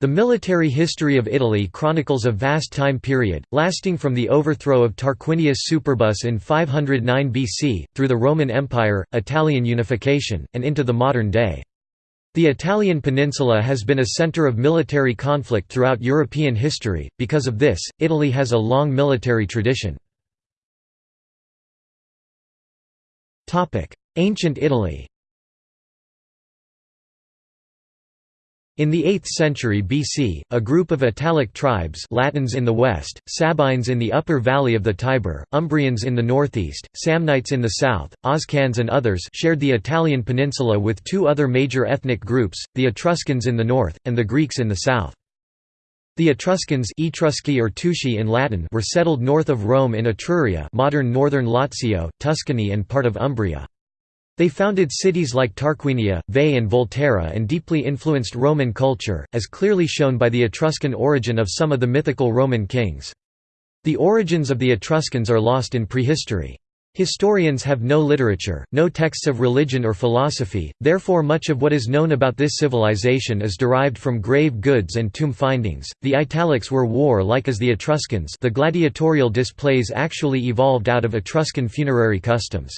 The military history of Italy chronicles a vast time period, lasting from the overthrow of Tarquinius Superbus in 509 BC, through the Roman Empire, Italian unification, and into the modern day. The Italian peninsula has been a center of military conflict throughout European history, because of this, Italy has a long military tradition. Ancient Italy In the 8th century BC, a group of Italic tribes Latins in the west, Sabines in the upper valley of the Tiber, Umbrians in the northeast, Samnites in the south, Oscans and others shared the Italian peninsula with two other major ethnic groups, the Etruscans in the north, and the Greeks in the south. The Etruscans Etrusci or Tusci in Latin were settled north of Rome in Etruria modern northern Lazio, Tuscany and part of Umbria. They founded cities like Tarquinia, Veii and Volterra and deeply influenced Roman culture, as clearly shown by the Etruscan origin of some of the mythical Roman kings. The origins of the Etruscans are lost in prehistory. Historians have no literature, no texts of religion or philosophy, therefore much of what is known about this civilization is derived from grave goods and tomb findings. The Italics were war-like as the Etruscans. The gladiatorial displays actually evolved out of Etruscan funerary customs.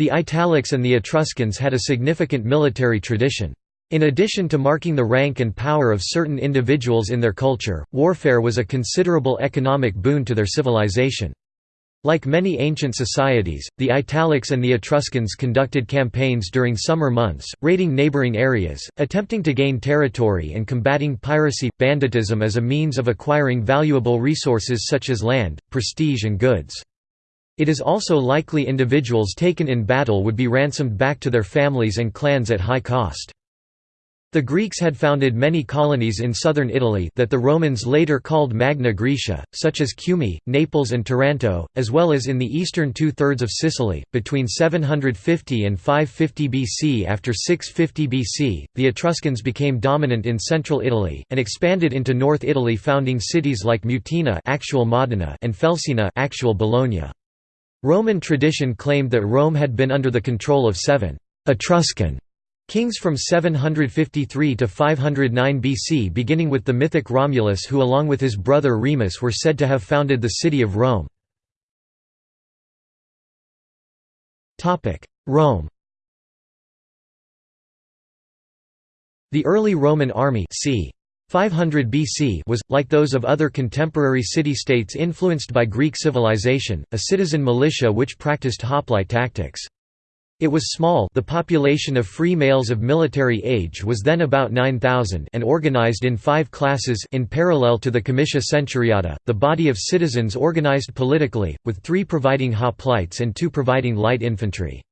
The Italics and the Etruscans had a significant military tradition. In addition to marking the rank and power of certain individuals in their culture, warfare was a considerable economic boon to their civilization. Like many ancient societies, the Italics and the Etruscans conducted campaigns during summer months, raiding neighboring areas, attempting to gain territory and combating piracy, banditism as a means of acquiring valuable resources such as land, prestige and goods. It is also likely individuals taken in battle would be ransomed back to their families and clans at high cost. The Greeks had founded many colonies in southern Italy that the Romans later called Magna Graecia, such as Cumae, Naples and Taranto, as well as in the eastern two-thirds of Sicily. Between 750 and 550 BC After 650 BC, the Etruscans became dominant in central Italy, and expanded into North Italy founding cities like Mutina actual Modena and Felsina actual Bologna. Roman tradition claimed that Rome had been under the control of seven Etruscan kings from 753 to 509 BC beginning with the mythic Romulus who along with his brother Remus were said to have founded the city of Rome. Rome The early Roman army c. 500 BC was, like those of other contemporary city-states influenced by Greek civilization, a citizen militia which practiced hoplite tactics. It was small the population of free males of military age was then about 9,000 and organized in five classes in parallel to the comitia centuriata, the body of citizens organized politically, with three providing hoplites and two providing light infantry.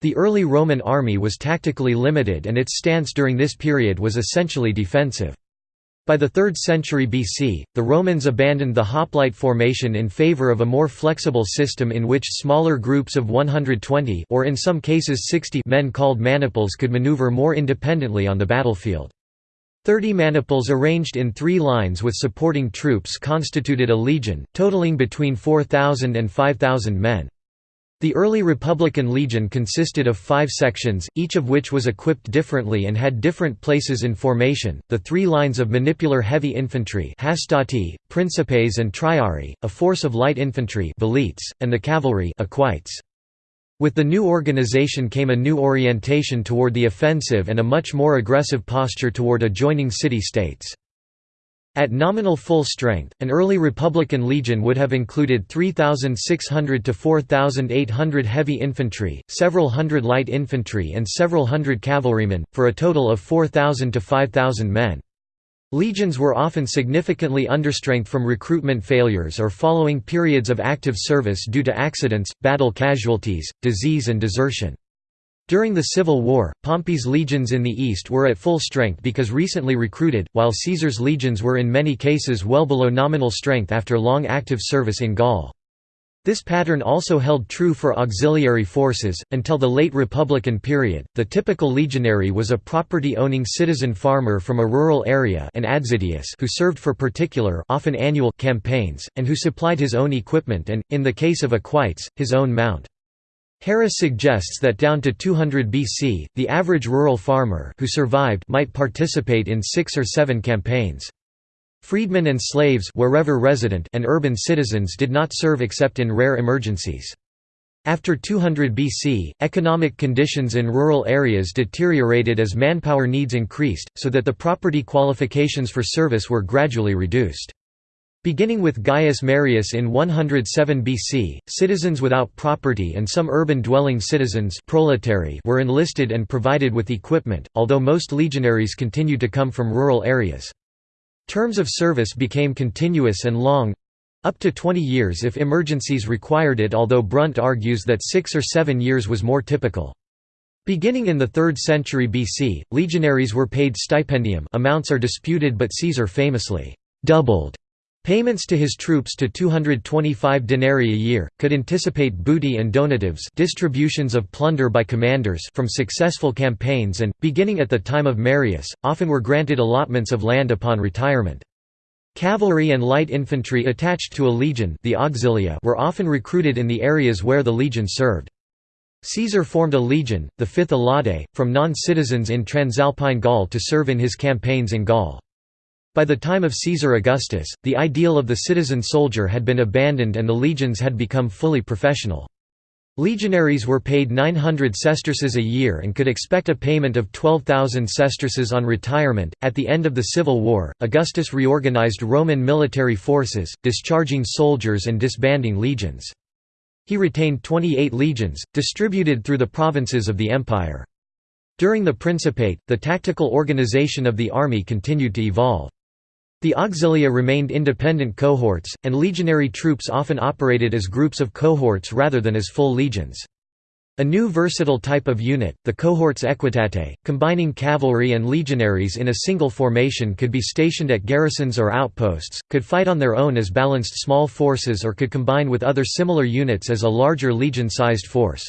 The early Roman army was tactically limited and its stance during this period was essentially defensive. By the 3rd century BC, the Romans abandoned the hoplite formation in favor of a more flexible system in which smaller groups of 120 or in some cases 60 men called maniples could maneuver more independently on the battlefield. Thirty maniples arranged in three lines with supporting troops constituted a legion, totaling between 4,000 and 5,000 men. The early Republican Legion consisted of five sections, each of which was equipped differently and had different places in formation, the three lines of manipular heavy infantry hastati, principes and triarii, a force of light infantry and the cavalry. With the new organization came a new orientation toward the offensive and a much more aggressive posture toward adjoining city-states. At nominal full strength, an early Republican legion would have included 3,600 to 4,800 heavy infantry, several hundred light infantry and several hundred cavalrymen, for a total of 4,000 to 5,000 men. Legions were often significantly understrength from recruitment failures or following periods of active service due to accidents, battle casualties, disease and desertion. During the Civil War, Pompey's legions in the east were at full strength because recently recruited, while Caesar's legions were in many cases well below nominal strength after long active service in Gaul. This pattern also held true for auxiliary forces. Until the late Republican period, the typical legionary was a property owning citizen farmer from a rural area an adsiduus who served for particular often annual campaigns, and who supplied his own equipment and, in the case of equites, his own mount. Harris suggests that down to 200 BC, the average rural farmer who survived might participate in six or seven campaigns. Freedmen and slaves wherever resident and urban citizens did not serve except in rare emergencies. After 200 BC, economic conditions in rural areas deteriorated as manpower needs increased, so that the property qualifications for service were gradually reduced. Beginning with Gaius Marius in 107 BC, citizens without property and some urban-dwelling citizens were enlisted and provided with equipment, although most legionaries continued to come from rural areas. Terms of service became continuous and long—up to 20 years if emergencies required it although Brunt argues that six or seven years was more typical. Beginning in the 3rd century BC, legionaries were paid stipendium amounts are disputed but Caesar famously «doubled» Payments to his troops to 225 denarii a year, could anticipate booty and donatives distributions of plunder by commanders from successful campaigns and, beginning at the time of Marius, often were granted allotments of land upon retirement. Cavalry and light infantry attached to a legion the auxilia were often recruited in the areas where the legion served. Caesar formed a legion, the Fifth Alaudae, from non-citizens in Transalpine Gaul to serve in his campaigns in Gaul. By the time of Caesar Augustus, the ideal of the citizen soldier had been abandoned and the legions had become fully professional. Legionaries were paid 900 sesterces a year and could expect a payment of 12,000 sesterces on retirement. At the end of the Civil War, Augustus reorganized Roman military forces, discharging soldiers and disbanding legions. He retained 28 legions, distributed through the provinces of the empire. During the Principate, the tactical organization of the army continued to evolve. The auxilia remained independent cohorts, and legionary troops often operated as groups of cohorts rather than as full legions. A new versatile type of unit, the cohorts equitatae, combining cavalry and legionaries in a single formation could be stationed at garrisons or outposts, could fight on their own as balanced small forces or could combine with other similar units as a larger legion-sized force.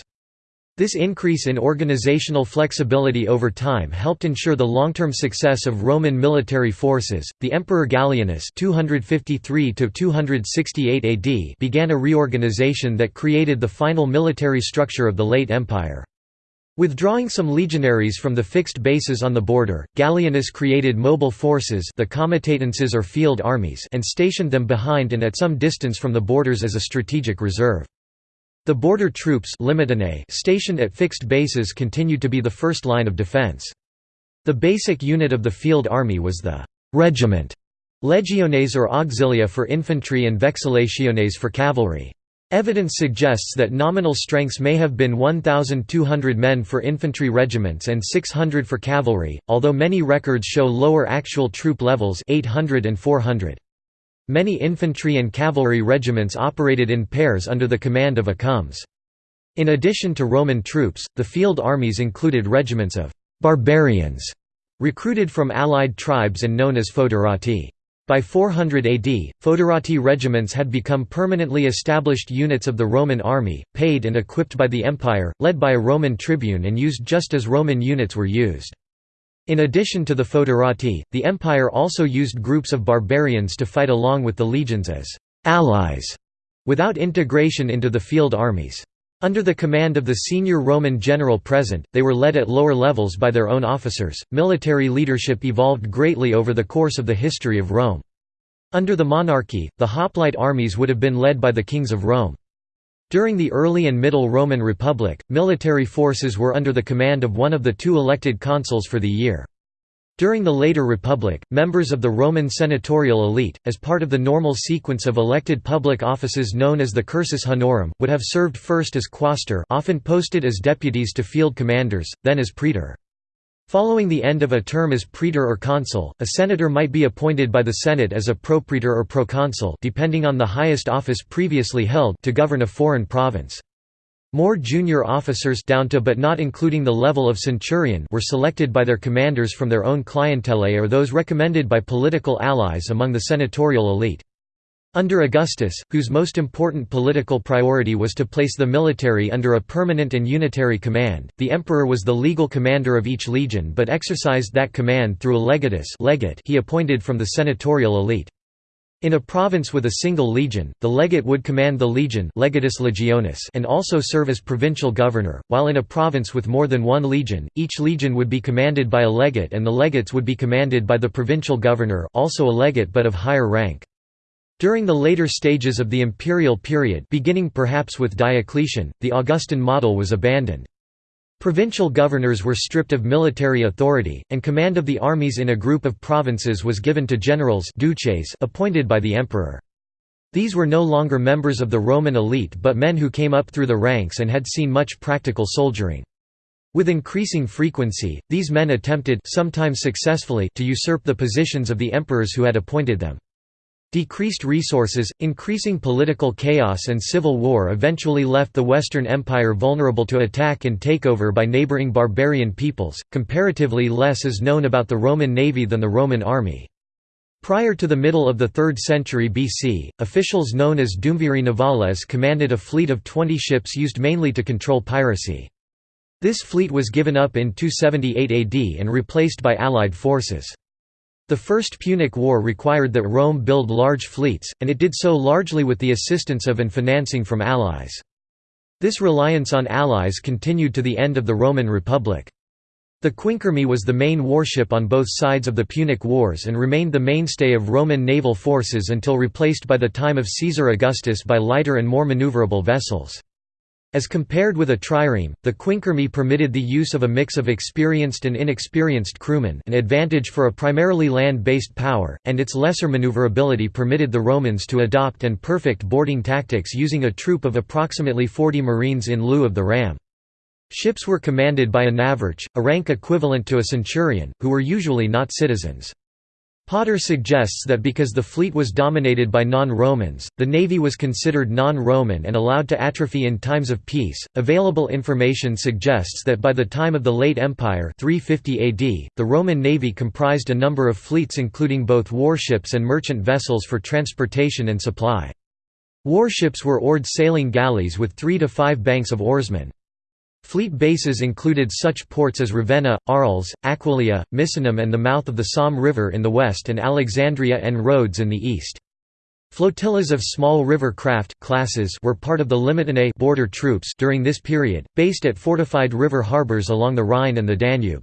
This increase in organizational flexibility over time helped ensure the long-term success of Roman military forces. The Emperor Gallienus (253 268 AD) began a reorganization that created the final military structure of the late empire. Withdrawing some legionaries from the fixed bases on the border, Gallienus created mobile forces the comitatenses or field armies and stationed them behind and at some distance from the borders as a strategic reserve. The border troops stationed at fixed bases continued to be the first line of defense. The basic unit of the field army was the «regiment» legiones or auxilia for infantry and vexillationes for cavalry. Evidence suggests that nominal strengths may have been 1,200 men for infantry regiments and 600 for cavalry, although many records show lower actual troop levels 800 and 400. Many infantry and cavalry regiments operated in pairs under the command of a comes. In addition to Roman troops, the field armies included regiments of «barbarians» recruited from allied tribes and known as foederati. By 400 AD, foederati regiments had become permanently established units of the Roman army, paid and equipped by the empire, led by a Roman tribune and used just as Roman units were used. In addition to the foederati, the empire also used groups of barbarians to fight along with the legions as «allies» without integration into the field armies. Under the command of the senior Roman general present, they were led at lower levels by their own officers. Military leadership evolved greatly over the course of the history of Rome. Under the monarchy, the hoplite armies would have been led by the kings of Rome. During the early and middle Roman Republic, military forces were under the command of one of the two elected consuls for the year. During the later Republic, members of the Roman senatorial elite, as part of the normal sequence of elected public offices known as the cursus honorum, would have served first as quaestor often posted as deputies to field commanders, then as praetor. Following the end of a term as praetor or consul, a senator might be appointed by the Senate as a propraetor or proconsul depending on the highest office previously held to govern a foreign province. More junior officers down to but not including the level of centurion were selected by their commanders from their own clientele or those recommended by political allies among the senatorial elite. Under Augustus, whose most important political priority was to place the military under a permanent and unitary command, the emperor was the legal commander of each legion but exercised that command through a legatus legate he appointed from the senatorial elite. In a province with a single legion, the legate would command the legion legatus legionis and also serve as provincial governor, while in a province with more than one legion, each legion would be commanded by a legate and the legates would be commanded by the provincial governor also a legate but of higher rank. During the later stages of the imperial period beginning perhaps with Diocletian, the Augustan model was abandoned. Provincial governors were stripped of military authority, and command of the armies in a group of provinces was given to generals duces appointed by the emperor. These were no longer members of the Roman elite but men who came up through the ranks and had seen much practical soldiering. With increasing frequency, these men attempted sometimes successfully to usurp the positions of the emperors who had appointed them. Decreased resources, increasing political chaos and civil war eventually left the Western Empire vulnerable to attack and takeover by neighboring barbarian peoples. Comparatively less is known about the Roman navy than the Roman army. Prior to the middle of the 3rd century BC, officials known as Duumviri navales commanded a fleet of 20 ships used mainly to control piracy. This fleet was given up in 278 AD and replaced by Allied forces. The First Punic War required that Rome build large fleets, and it did so largely with the assistance of and financing from allies. This reliance on allies continued to the end of the Roman Republic. The Quinquereme was the main warship on both sides of the Punic Wars and remained the mainstay of Roman naval forces until replaced by the time of Caesar Augustus by lighter and more maneuverable vessels. As compared with a trireme, the quinquereme permitted the use of a mix of experienced and inexperienced crewmen an advantage for a primarily land-based power, and its lesser maneuverability permitted the Romans to adopt and perfect boarding tactics using a troop of approximately 40 marines in lieu of the ram. Ships were commanded by a navarch, a rank equivalent to a centurion, who were usually not citizens. Potter suggests that because the fleet was dominated by non-Romans, the navy was considered non-Roman and allowed to atrophy in times of peace. Available information suggests that by the time of the late Empire 350 AD, the Roman navy comprised a number of fleets including both warships and merchant vessels for transportation and supply. Warships were oared sailing galleys with 3 to 5 banks of oarsmen. Fleet bases included such ports as Ravenna, Arles, Aquileia, Misenum and the mouth of the Somme River in the west and Alexandria and Rhodes in the east. Flotillas of small river craft classes were part of the Limitanei border troops during this period, based at fortified river harbors along the Rhine and the Danube.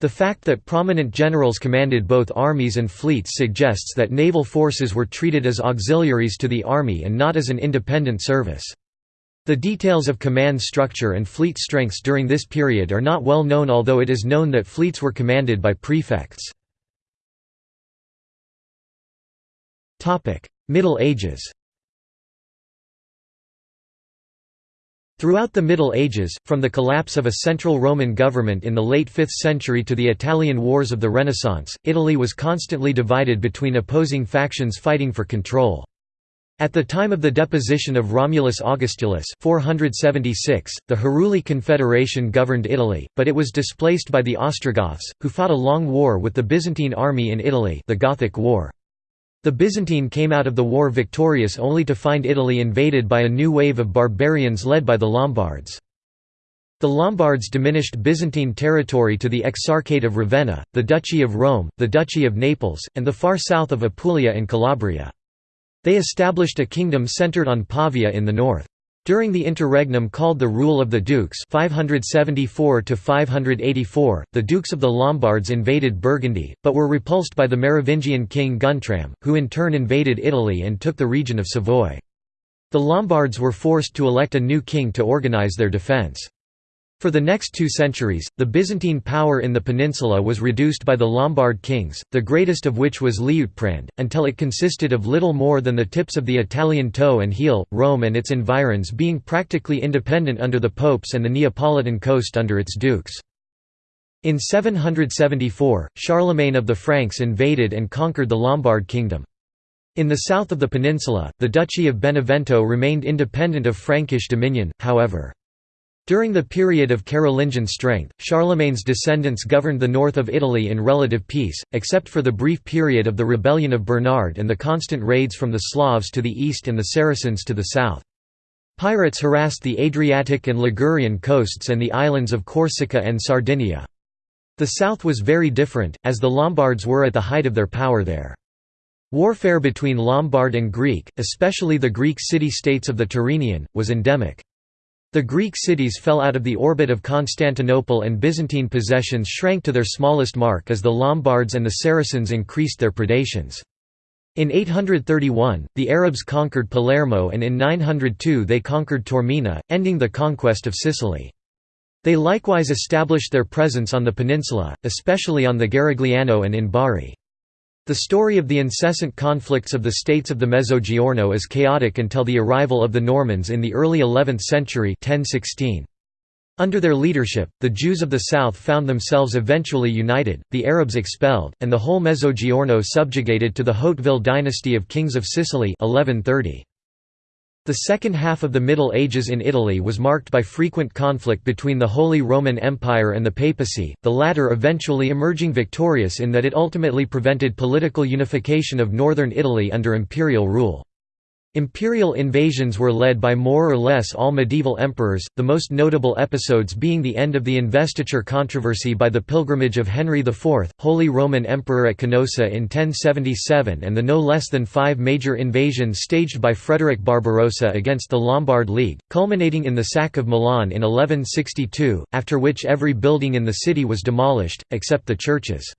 The fact that prominent generals commanded both armies and fleets suggests that naval forces were treated as auxiliaries to the army and not as an independent service. The details of command structure and fleet strengths during this period are not well known although it is known that fleets were commanded by prefects. Middle Ages Throughout the Middle Ages, from the collapse of a central Roman government in the late 5th century to the Italian Wars of the Renaissance, Italy was constantly divided between opposing factions fighting for control. At the time of the deposition of Romulus Augustulus 476, the Heruli Confederation governed Italy, but it was displaced by the Ostrogoths, who fought a long war with the Byzantine army in Italy the Gothic War. The Byzantine came out of the war victorious only to find Italy invaded by a new wave of barbarians led by the Lombards. The Lombards diminished Byzantine territory to the Exarchate of Ravenna, the Duchy of Rome, the Duchy of Naples, and the far south of Apulia and Calabria. They established a kingdom centered on Pavia in the north. During the interregnum called the Rule of the Dukes 574 the Dukes of the Lombards invaded Burgundy, but were repulsed by the Merovingian king Guntram, who in turn invaded Italy and took the region of Savoy. The Lombards were forced to elect a new king to organize their defense. For the next two centuries, the Byzantine power in the peninsula was reduced by the Lombard kings, the greatest of which was Liutprand, until it consisted of little more than the tips of the Italian toe and heel, Rome and its environs being practically independent under the popes and the Neapolitan coast under its dukes. In 774, Charlemagne of the Franks invaded and conquered the Lombard kingdom. In the south of the peninsula, the Duchy of Benevento remained independent of Frankish dominion, however. During the period of Carolingian strength, Charlemagne's descendants governed the north of Italy in relative peace, except for the brief period of the rebellion of Bernard and the constant raids from the Slavs to the east and the Saracens to the south. Pirates harassed the Adriatic and Ligurian coasts and the islands of Corsica and Sardinia. The south was very different, as the Lombards were at the height of their power there. Warfare between Lombard and Greek, especially the Greek city-states of the Tyrrhenian, was endemic. The Greek cities fell out of the orbit of Constantinople and Byzantine possessions shrank to their smallest mark as the Lombards and the Saracens increased their predations. In 831, the Arabs conquered Palermo and in 902 they conquered Taormina, ending the conquest of Sicily. They likewise established their presence on the peninsula, especially on the Garigliano and in Bari. The story of the incessant conflicts of the states of the Mezzogiorno is chaotic until the arrival of the Normans in the early 11th century 1016. Under their leadership, the Jews of the south found themselves eventually united, the Arabs expelled, and the whole Mezzogiorno subjugated to the Hauteville dynasty of kings of Sicily 1130. The second half of the Middle Ages in Italy was marked by frequent conflict between the Holy Roman Empire and the papacy, the latter eventually emerging victorious in that it ultimately prevented political unification of northern Italy under imperial rule. Imperial invasions were led by more or less all medieval emperors, the most notable episodes being the end of the investiture controversy by the pilgrimage of Henry IV, Holy Roman Emperor at Canossa in 1077 and the no less than five major invasions staged by Frederick Barbarossa against the Lombard League, culminating in the sack of Milan in 1162, after which every building in the city was demolished, except the churches.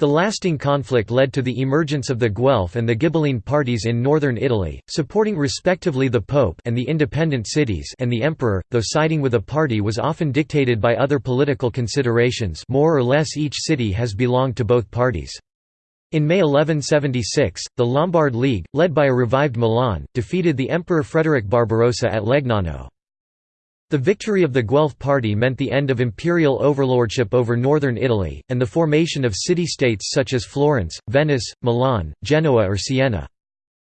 The lasting conflict led to the emergence of the Guelph and the Ghibelline parties in northern Italy, supporting respectively the Pope and the independent cities and the Emperor, though siding with a party was often dictated by other political considerations more or less each city has belonged to both parties. In May 1176, the Lombard League, led by a revived Milan, defeated the Emperor Frederick Barbarossa at Legnano. The victory of the Guelph party meant the end of imperial overlordship over northern Italy, and the formation of city-states such as Florence, Venice, Milan, Genoa or Siena.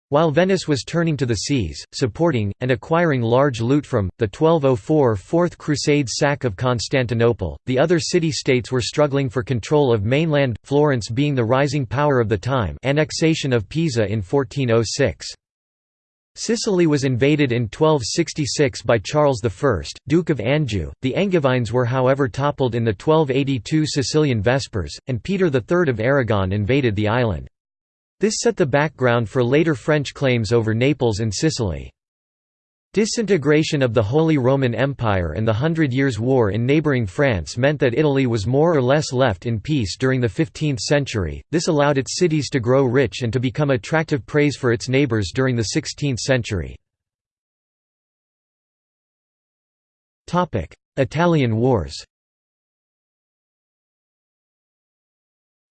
While Venice was turning to the seas, supporting, and acquiring large loot from, the 1204 Fourth Crusade sack of Constantinople, the other city-states were struggling for control of mainland, Florence being the rising power of the time annexation of Pisa in 1406. Sicily was invaded in 1266 by Charles I, Duke of Anjou. The Angevins were however toppled in the 1282 Sicilian Vespers, and Peter III of Aragon invaded the island. This set the background for later French claims over Naples and Sicily. Disintegration of the Holy Roman Empire and the Hundred Years' War in neighbouring France meant that Italy was more or less left in peace during the 15th century, this allowed its cities to grow rich and to become attractive prey for its neighbours during the 16th century. Italian Wars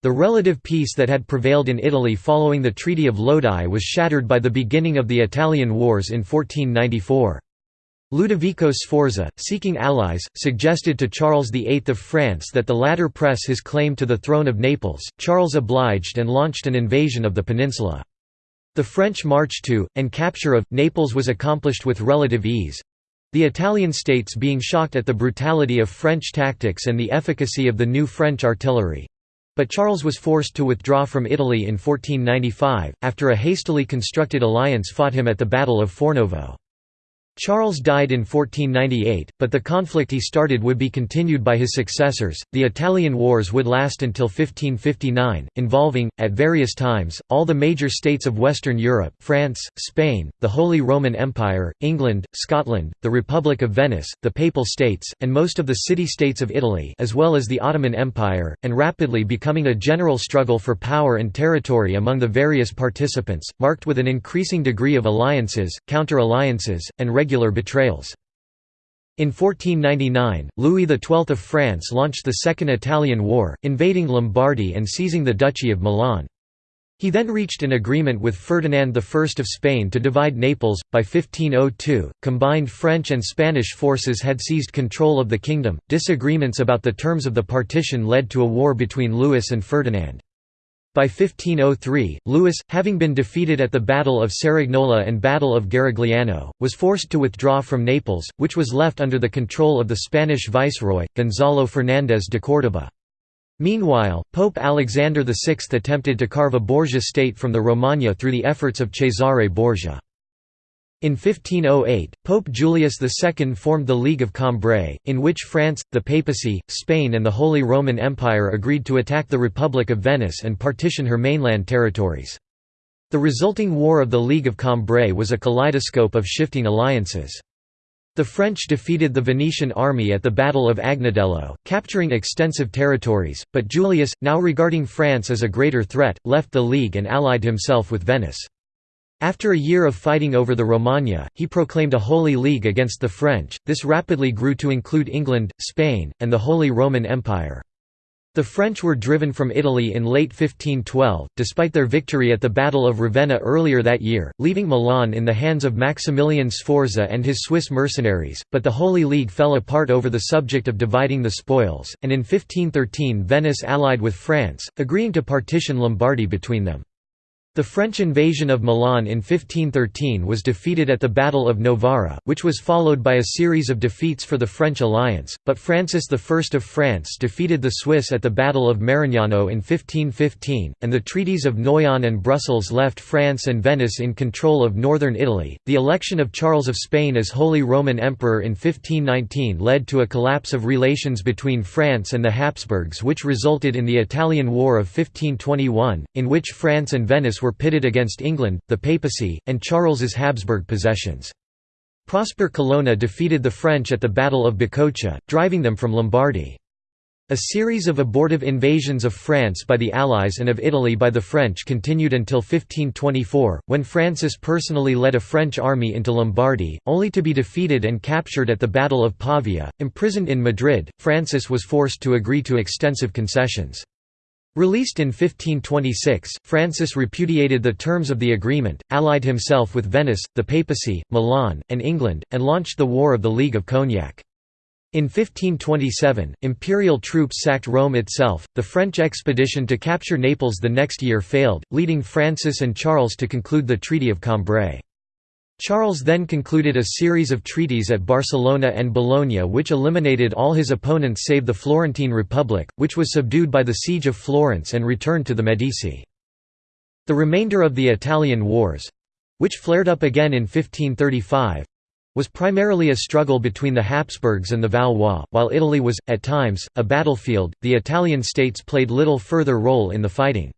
The relative peace that had prevailed in Italy following the Treaty of Lodi was shattered by the beginning of the Italian Wars in 1494. Ludovico Sforza, seeking allies, suggested to Charles VIII of France that the latter press his claim to the throne of Naples. Charles obliged and launched an invasion of the peninsula. The French march to, and capture of, Naples was accomplished with relative ease, the Italian states being shocked at the brutality of French tactics and the efficacy of the new French artillery. But Charles was forced to withdraw from Italy in 1495, after a hastily constructed alliance fought him at the Battle of Fornovo. Charles died in 1498, but the conflict he started would be continued by his successors. The Italian Wars would last until 1559, involving, at various times, all the major states of Western Europe France, Spain, the Holy Roman Empire, England, Scotland, the Republic of Venice, the Papal States, and most of the city-states of Italy as well as the Ottoman Empire, and rapidly becoming a general struggle for power and territory among the various participants, marked with an increasing degree of alliances, counter-alliances, and regular betrayals. In 1499, Louis XII of France launched the Second Italian War, invading Lombardy and seizing the Duchy of Milan. He then reached an agreement with Ferdinand I of Spain to divide Naples. By 1502, combined French and Spanish forces had seized control of the kingdom. Disagreements about the terms of the partition led to a war between Louis and Ferdinand. By 1503, Louis, having been defeated at the Battle of Cerignola and Battle of Garigliano, was forced to withdraw from Naples, which was left under the control of the Spanish viceroy, Gonzalo Fernández de Córdoba. Meanwhile, Pope Alexander VI attempted to carve a Borgia state from the Romagna through the efforts of Cesare Borgia. In 1508, Pope Julius II formed the League of Cambrai, in which France, the papacy, Spain and the Holy Roman Empire agreed to attack the Republic of Venice and partition her mainland territories. The resulting War of the League of Cambrai was a kaleidoscope of shifting alliances. The French defeated the Venetian army at the Battle of Agnadello, capturing extensive territories, but Julius, now regarding France as a greater threat, left the League and allied himself with Venice. After a year of fighting over the Romagna, he proclaimed a Holy League against the French. This rapidly grew to include England, Spain, and the Holy Roman Empire. The French were driven from Italy in late 1512, despite their victory at the Battle of Ravenna earlier that year, leaving Milan in the hands of Maximilian Sforza and his Swiss mercenaries, but the Holy League fell apart over the subject of dividing the spoils, and in 1513 Venice allied with France, agreeing to partition Lombardy between them. The French invasion of Milan in 1513 was defeated at the Battle of Novara, which was followed by a series of defeats for the French alliance, but Francis I of France defeated the Swiss at the Battle of Marignano in 1515, and the treaties of Noyon and Brussels left France and Venice in control of northern Italy. The election of Charles of Spain as Holy Roman Emperor in 1519 led to a collapse of relations between France and the Habsburgs, which resulted in the Italian War of 1521, in which France and Venice were pitted against England, the papacy, and Charles's Habsburg possessions. Prosper Colonna defeated the French at the Battle of Bicocca, driving them from Lombardy. A series of abortive invasions of France by the Allies and of Italy by the French continued until 1524, when Francis personally led a French army into Lombardy, only to be defeated and captured at the Battle of Pavia. Imprisoned in Madrid, Francis was forced to agree to extensive concessions. Released in 1526, Francis repudiated the terms of the agreement, allied himself with Venice, the papacy, Milan, and England, and launched the War of the League of Cognac. In 1527, imperial troops sacked Rome itself. The French expedition to capture Naples the next year failed, leading Francis and Charles to conclude the Treaty of Cambrai. Charles then concluded a series of treaties at Barcelona and Bologna which eliminated all his opponents save the Florentine Republic, which was subdued by the Siege of Florence and returned to the Medici. The remainder of the Italian Wars—which flared up again in 1535, was primarily a struggle between the Habsburgs and the Valois. While Italy was, at times, a battlefield, the Italian states played little further role in the fighting.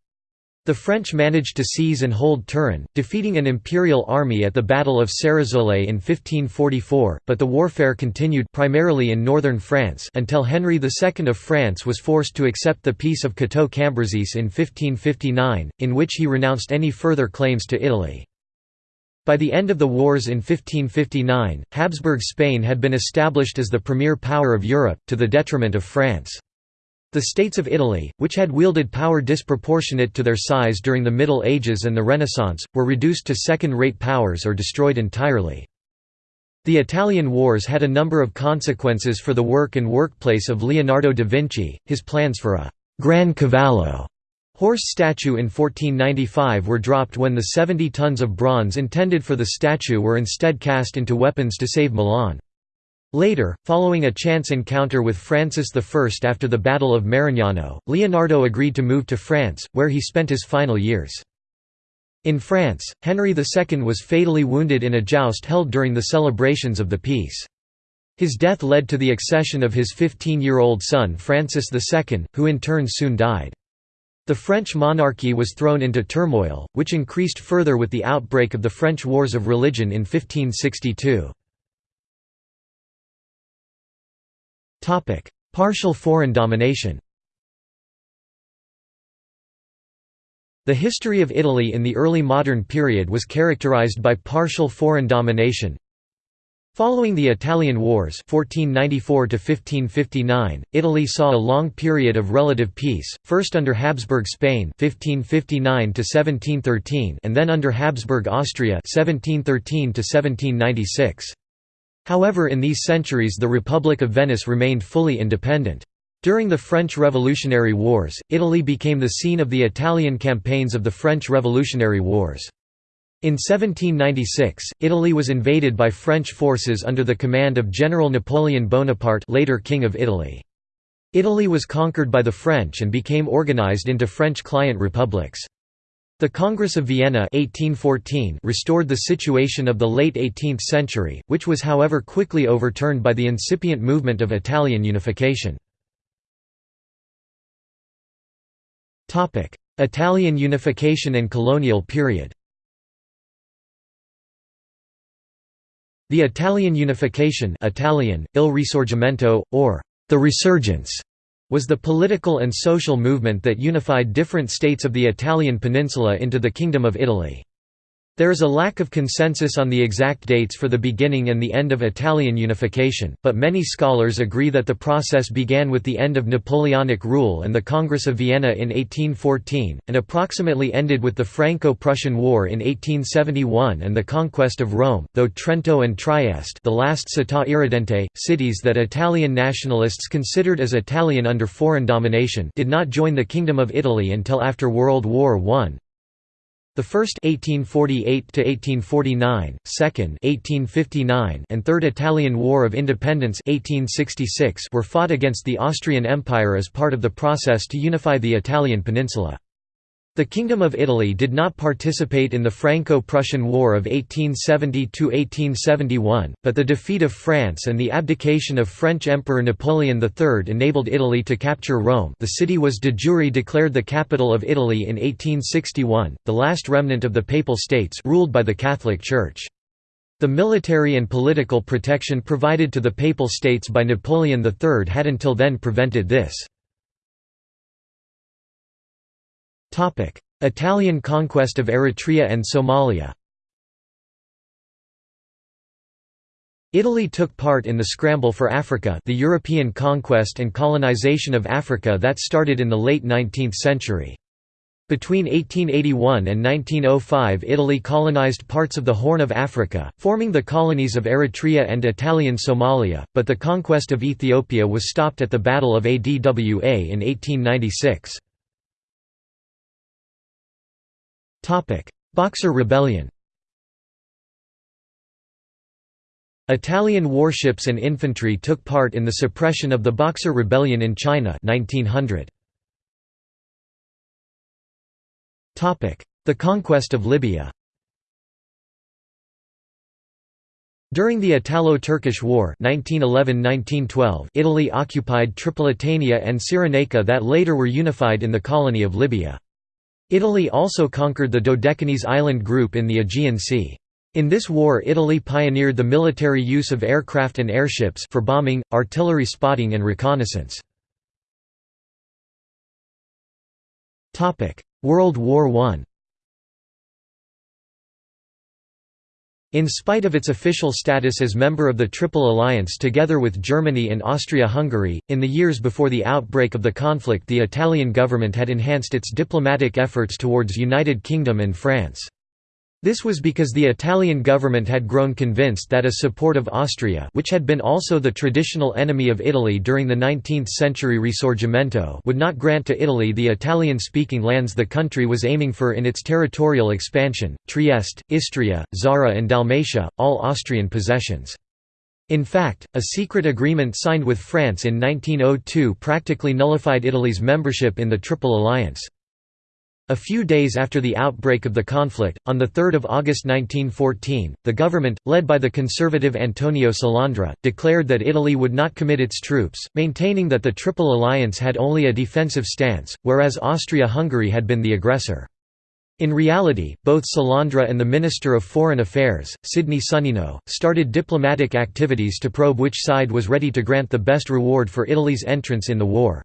The French managed to seize and hold Turin, defeating an imperial army at the Battle of Ceresole in 1544, but the warfare continued primarily in northern France until Henry II of France was forced to accept the Peace of Cateau-Cambrésis in 1559, in which he renounced any further claims to Italy. By the end of the wars in 1559, Habsburg Spain had been established as the premier power of Europe, to the detriment of France. The states of Italy, which had wielded power disproportionate to their size during the Middle Ages and the Renaissance, were reduced to second-rate powers or destroyed entirely. The Italian Wars had a number of consequences for the work and workplace of Leonardo da Vinci, his plans for a «Gran Cavallo» horse statue in 1495 were dropped when the 70 tons of bronze intended for the statue were instead cast into weapons to save Milan. Later, following a chance encounter with Francis I after the Battle of Marignano, Leonardo agreed to move to France, where he spent his final years. In France, Henry II was fatally wounded in a joust held during the celebrations of the peace. His death led to the accession of his 15-year-old son Francis II, who in turn soon died. The French monarchy was thrown into turmoil, which increased further with the outbreak of the French Wars of Religion in 1562. Partial foreign domination The history of Italy in the early modern period was characterized by partial foreign domination. Following the Italian Wars 1494 Italy saw a long period of relative peace, first under Habsburg Spain 1559 and then under Habsburg Austria 1713 -1796. However in these centuries the Republic of Venice remained fully independent. During the French Revolutionary Wars, Italy became the scene of the Italian campaigns of the French Revolutionary Wars. In 1796, Italy was invaded by French forces under the command of General Napoleon Bonaparte later King of Italy. Italy was conquered by the French and became organized into French client republics. The Congress of Vienna 1814 restored the situation of the late 18th century, which was however quickly overturned by the incipient movement of Italian unification. Italian unification and colonial period The Italian unification Italian, il risorgimento, or the resurgence was the political and social movement that unified different states of the Italian peninsula into the Kingdom of Italy. There is a lack of consensus on the exact dates for the beginning and the end of Italian unification, but many scholars agree that the process began with the end of Napoleonic rule and the Congress of Vienna in 1814, and approximately ended with the Franco-Prussian War in 1871 and the conquest of Rome, though Trento and Trieste the last città irredente, cities that Italian nationalists considered as Italian under foreign domination did not join the Kingdom of Italy until after World War I. The first 1848 to 1849, second 1859, and third Italian War of Independence 1866 were fought against the Austrian Empire as part of the process to unify the Italian peninsula. The Kingdom of Italy did not participate in the Franco-Prussian War of 1870–1871, but the defeat of France and the abdication of French Emperor Napoleon III enabled Italy to capture Rome the city was de jure declared the capital of Italy in 1861, the last remnant of the Papal States ruled by the Catholic Church. The military and political protection provided to the Papal States by Napoleon III had until then prevented this. Italian conquest of Eritrea and Somalia Italy took part in the Scramble for Africa the European conquest and colonization of Africa that started in the late 19th century. Between 1881 and 1905 Italy colonized parts of the Horn of Africa, forming the colonies of Eritrea and Italian Somalia, but the conquest of Ethiopia was stopped at the Battle of Adwa in 1896. Boxer Rebellion Italian warships and infantry took part in the suppression of the Boxer Rebellion in China 1900. The conquest of Libya During the Italo-Turkish War 1911–1912, Italy occupied Tripolitania and Cyrenaica that later were unified in the colony of Libya. Italy also conquered the Dodecanese island group in the Aegean Sea. In this war Italy pioneered the military use of aircraft and airships for bombing, artillery spotting and reconnaissance. World War I In spite of its official status as member of the Triple Alliance together with Germany and Austria-Hungary, in the years before the outbreak of the conflict the Italian government had enhanced its diplomatic efforts towards United Kingdom and France. This was because the Italian government had grown convinced that a support of Austria which had been also the traditional enemy of Italy during the 19th-century Risorgimento would not grant to Italy the Italian-speaking lands the country was aiming for in its territorial expansion, Trieste, Istria, Zara and Dalmatia, all Austrian possessions. In fact, a secret agreement signed with France in 1902 practically nullified Italy's membership in the Triple Alliance. A few days after the outbreak of the conflict, on 3 August 1914, the government, led by the conservative Antonio Salandra, declared that Italy would not commit its troops, maintaining that the Triple Alliance had only a defensive stance, whereas Austria-Hungary had been the aggressor. In reality, both Salandra and the Minister of Foreign Affairs, Sidney Sonnino, started diplomatic activities to probe which side was ready to grant the best reward for Italy's entrance in the war.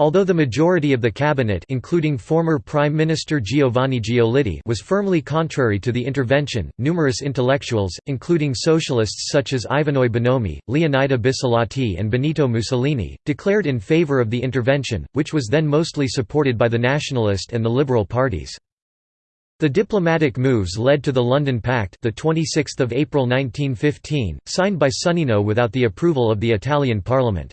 Although the majority of the cabinet including former Prime Minister Giovanni Giolitti was firmly contrary to the intervention, numerous intellectuals, including socialists such as Ivanoe Bonomi, Leonida Bissolati and Benito Mussolini, declared in favor of the intervention, which was then mostly supported by the nationalist and the liberal parties. The diplomatic moves led to the London Pact the 26th of April 1915, signed by Sonnino without the approval of the Italian parliament.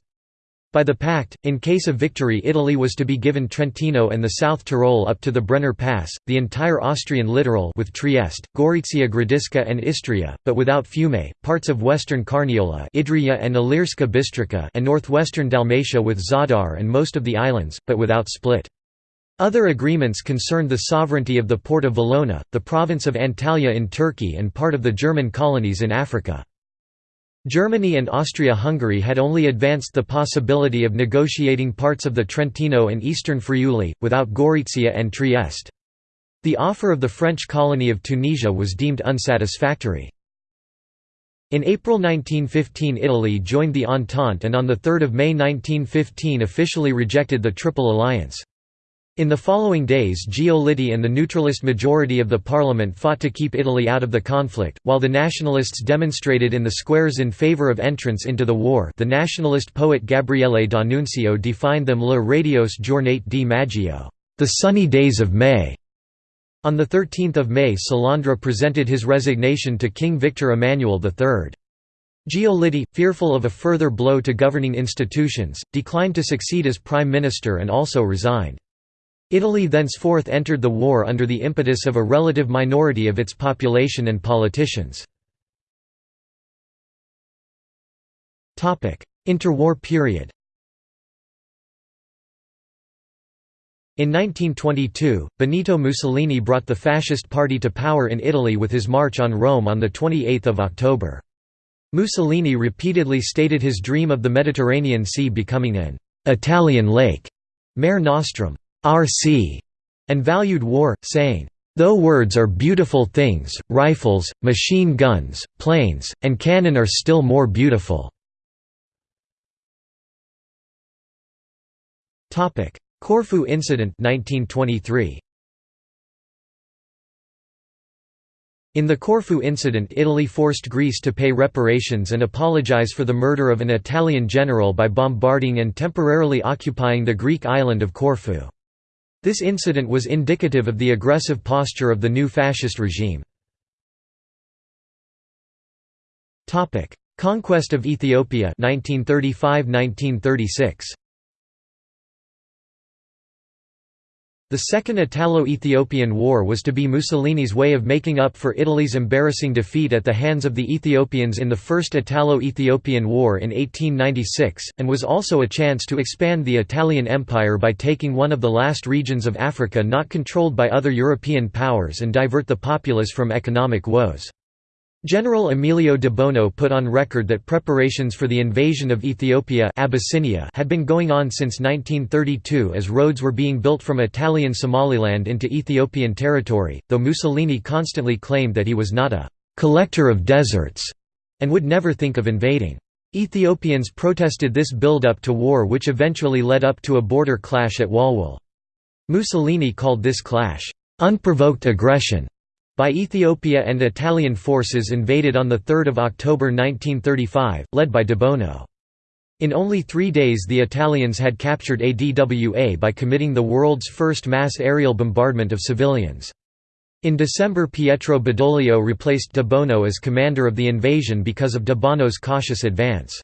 By the pact, in case of victory Italy was to be given Trentino and the South Tyrol up to the Brenner Pass, the entire Austrian littoral with Trieste, Gorizia Gradiška and Istria, but without Fiume, parts of western Carniola Idrija and Ilirska Bistrica and northwestern Dalmatia with Zadar and most of the islands, but without Split. Other agreements concerned the sovereignty of the port of Valona, the province of Antalya in Turkey and part of the German colonies in Africa. Germany and Austria-Hungary had only advanced the possibility of negotiating parts of the Trentino and eastern Friuli, without Gorizia and Trieste. The offer of the French colony of Tunisia was deemed unsatisfactory. In April 1915 Italy joined the Entente and on 3 May 1915 officially rejected the Triple Alliance. In the following days Giolitti and the neutralist majority of the parliament fought to keep Italy out of the conflict, while the nationalists demonstrated in the squares in favour of entrance into the war the nationalist poet Gabriele D'Annunzio defined them le radiose giornate di maggio, the sunny days of May. On 13 May Salandra presented his resignation to King Victor Emmanuel III. Giolitti, fearful of a further blow to governing institutions, declined to succeed as prime minister and also resigned. Italy thenceforth entered the war under the impetus of a relative minority of its population and politicians. Interwar period In 1922, Benito Mussolini brought the Fascist Party to power in Italy with his march on Rome on 28 October. Mussolini repeatedly stated his dream of the Mediterranean Sea becoming an «Italian lake» Mare Nostrum. R.C. and valued war, saying, Though words are beautiful things, rifles, machine guns, planes, and cannon are still more beautiful." Corfu incident 1923. In the Corfu incident Italy forced Greece to pay reparations and apologize for the murder of an Italian general by bombarding and temporarily occupying the Greek island of Corfu. This incident was indicative of the aggressive posture of the new fascist regime. Conquest of Ethiopia 1935–1936 The Second Italo-Ethiopian War was to be Mussolini's way of making up for Italy's embarrassing defeat at the hands of the Ethiopians in the First Italo-Ethiopian War in 1896, and was also a chance to expand the Italian Empire by taking one of the last regions of Africa not controlled by other European powers and divert the populace from economic woes. General Emilio de Bono put on record that preparations for the invasion of Ethiopia Abyssinia had been going on since 1932 as roads were being built from Italian Somaliland into Ethiopian territory, though Mussolini constantly claimed that he was not a «collector of deserts» and would never think of invading. Ethiopians protested this build-up to war which eventually led up to a border clash at Walwal. Mussolini called this clash, «unprovoked aggression» by Ethiopia and Italian forces invaded on 3 October 1935, led by De Bono. In only three days the Italians had captured ADWA by committing the world's first mass aerial bombardment of civilians. In December Pietro Badoglio replaced De Bono as commander of the invasion because of De Bono's cautious advance.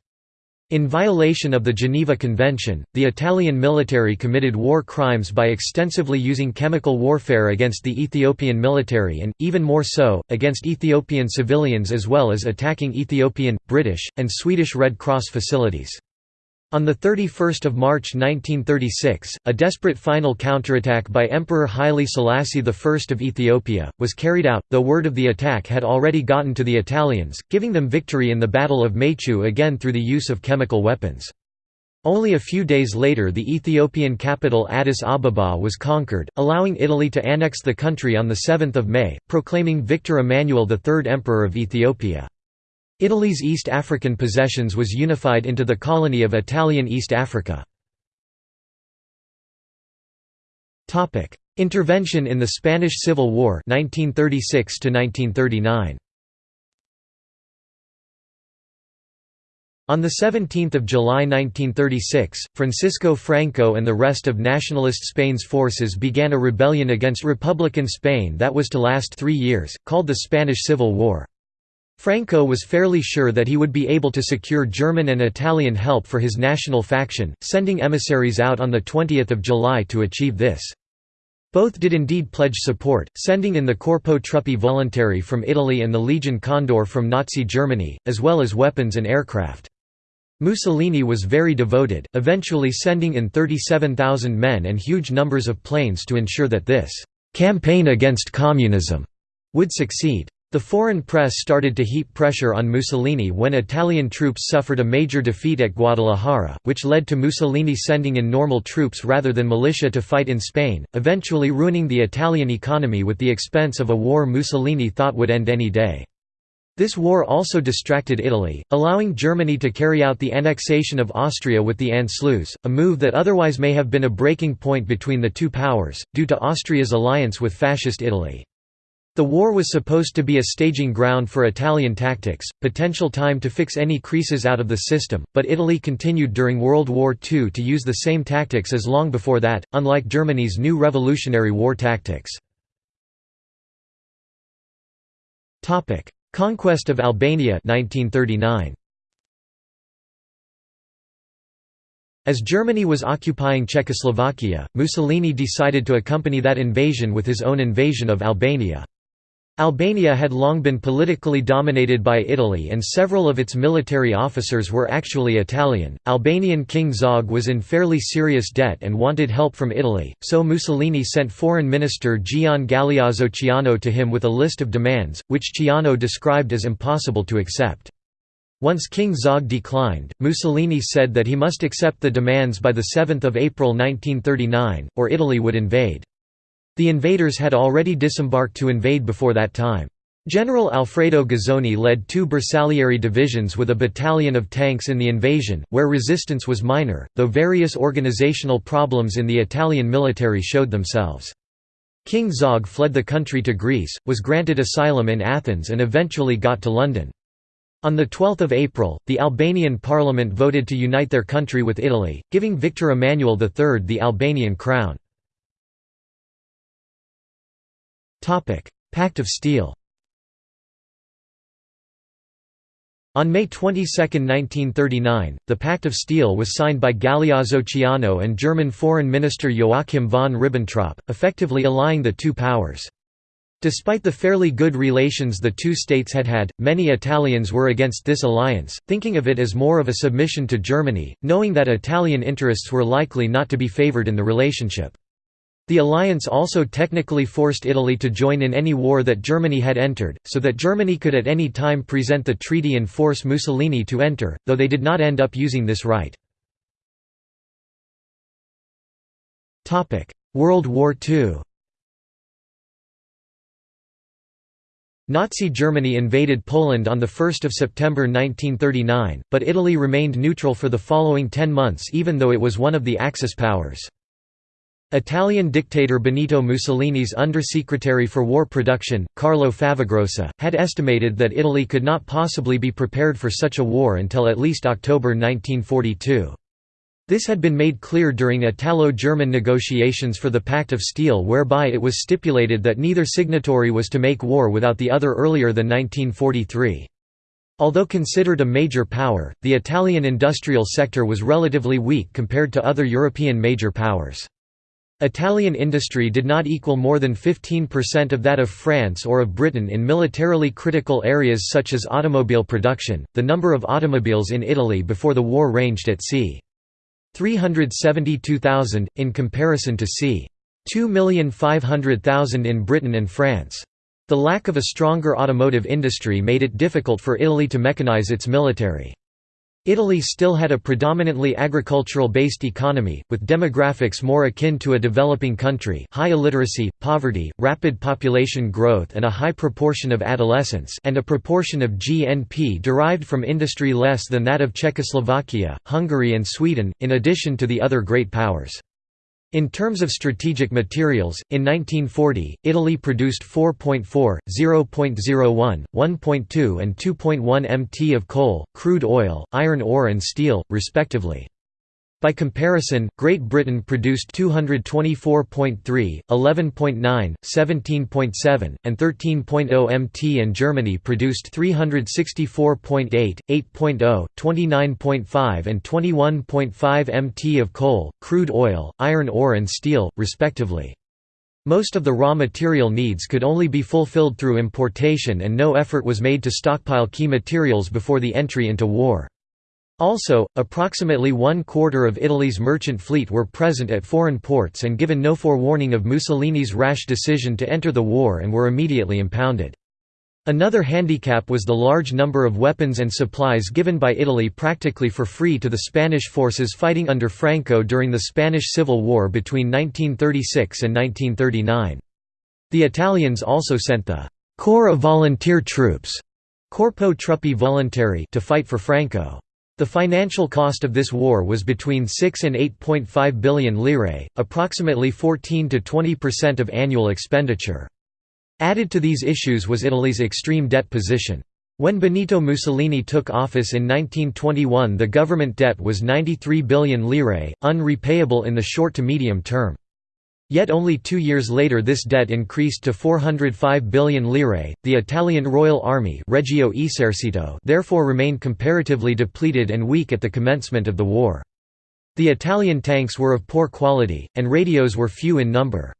In violation of the Geneva Convention, the Italian military committed war crimes by extensively using chemical warfare against the Ethiopian military and, even more so, against Ethiopian civilians as well as attacking Ethiopian, British, and Swedish Red Cross facilities. On 31 March 1936, a desperate final counterattack by Emperor Haile Selassie I of Ethiopia, was carried out, though word of the attack had already gotten to the Italians, giving them victory in the Battle of Maychew again through the use of chemical weapons. Only a few days later the Ethiopian capital Addis Ababa was conquered, allowing Italy to annex the country on 7 May, proclaiming Victor Emmanuel III Emperor of Ethiopia. Italy's East African possessions was unified into the colony of Italian East Africa. Intervention in the Spanish Civil War 1936 1939. On 17 July 1936, Francisco Franco and the rest of nationalist Spain's forces began a rebellion against Republican Spain that was to last three years, called the Spanish Civil War. Franco was fairly sure that he would be able to secure German and Italian help for his national faction, sending emissaries out on 20 July to achieve this. Both did indeed pledge support, sending in the Corpo Truppe Volontarie from Italy and the Legion Condor from Nazi Germany, as well as weapons and aircraft. Mussolini was very devoted, eventually sending in 37,000 men and huge numbers of planes to ensure that this «campaign against communism» would succeed. The foreign press started to heap pressure on Mussolini when Italian troops suffered a major defeat at Guadalajara, which led to Mussolini sending in normal troops rather than militia to fight in Spain, eventually ruining the Italian economy with the expense of a war Mussolini thought would end any day. This war also distracted Italy, allowing Germany to carry out the annexation of Austria with the Anschluss, a move that otherwise may have been a breaking point between the two powers, due to Austria's alliance with Fascist Italy. The war was supposed to be a staging ground for Italian tactics, potential time to fix any creases out of the system, but Italy continued during World War II to use the same tactics as long before that, unlike Germany's new Revolutionary War tactics. Conquest of Albania 1939. As Germany was occupying Czechoslovakia, Mussolini decided to accompany that invasion with his own invasion of Albania. Albania had long been politically dominated by Italy and several of its military officers were actually Italian. Albanian King Zog was in fairly serious debt and wanted help from Italy, so Mussolini sent Foreign Minister Gian Galeazzo Ciano to him with a list of demands, which Ciano described as impossible to accept. Once King Zog declined, Mussolini said that he must accept the demands by 7 April 1939, or Italy would invade. The invaders had already disembarked to invade before that time. General Alfredo Guzzoni led two Bersaglieri divisions with a battalion of tanks in the invasion, where resistance was minor, though various organizational problems in the Italian military showed themselves. King Zog fled the country to Greece, was granted asylum in Athens and eventually got to London. On 12 April, the Albanian parliament voted to unite their country with Italy, giving Victor Emmanuel III the Albanian crown. Pact of Steel On May 22, 1939, the Pact of Steel was signed by Galeazzo Ciano and German Foreign Minister Joachim von Ribbentrop, effectively allying the two powers. Despite the fairly good relations the two states had had, many Italians were against this alliance, thinking of it as more of a submission to Germany, knowing that Italian interests were likely not to be favored in the relationship. The alliance also technically forced Italy to join in any war that Germany had entered, so that Germany could at any time present the treaty and force Mussolini to enter, though they did not end up using this right. World War II Nazi Germany invaded Poland on 1 September 1939, but Italy remained neutral for the following ten months even though it was one of the Axis powers. Italian dictator Benito Mussolini's undersecretary for war production, Carlo Favagrossa, had estimated that Italy could not possibly be prepared for such a war until at least October 1942. This had been made clear during Italo-German negotiations for the Pact of Steel whereby it was stipulated that neither signatory was to make war without the other earlier than 1943. Although considered a major power, the Italian industrial sector was relatively weak compared to other European major powers. Italian industry did not equal more than 15% of that of France or of Britain in militarily critical areas such as automobile production. The number of automobiles in Italy before the war ranged at c. 372,000, in comparison to c. 2,500,000 in Britain and France. The lack of a stronger automotive industry made it difficult for Italy to mechanize its military. Italy still had a predominantly agricultural-based economy, with demographics more akin to a developing country high illiteracy, poverty, rapid population growth and a high proportion of adolescents and a proportion of GNP derived from industry less than that of Czechoslovakia, Hungary and Sweden, in addition to the other great powers. In terms of strategic materials, in 1940, Italy produced 4.4, 0.01, 1.2 and 2.1 mt of coal, crude oil, iron ore and steel, respectively. By comparison, Great Britain produced 224.3, 11.9, 17.7, and 13.0 mt and Germany produced 364.8, 8.0, 29.5 and 21.5 mt of coal, crude oil, iron ore and steel, respectively. Most of the raw material needs could only be fulfilled through importation and no effort was made to stockpile key materials before the entry into war. Also, approximately one quarter of Italy's merchant fleet were present at foreign ports and given no forewarning of Mussolini's rash decision to enter the war and were immediately impounded. Another handicap was the large number of weapons and supplies given by Italy practically for free to the Spanish forces fighting under Franco during the Spanish Civil War between 1936 and 1939. The Italians also sent the «Corps of Volunteer Troops» Corpo Truppe Volontarie to fight for Franco. The financial cost of this war was between 6 and 8.5 billion lire, approximately 14 to 20% of annual expenditure. Added to these issues was Italy's extreme debt position. When Benito Mussolini took office in 1921 the government debt was 93 billion lire, unrepayable in the short to medium term. Yet only two years later this debt increased to 405 billion lire. The Italian Royal Army Regio Esercito therefore remained comparatively depleted and weak at the commencement of the war. The Italian tanks were of poor quality, and radios were few in number.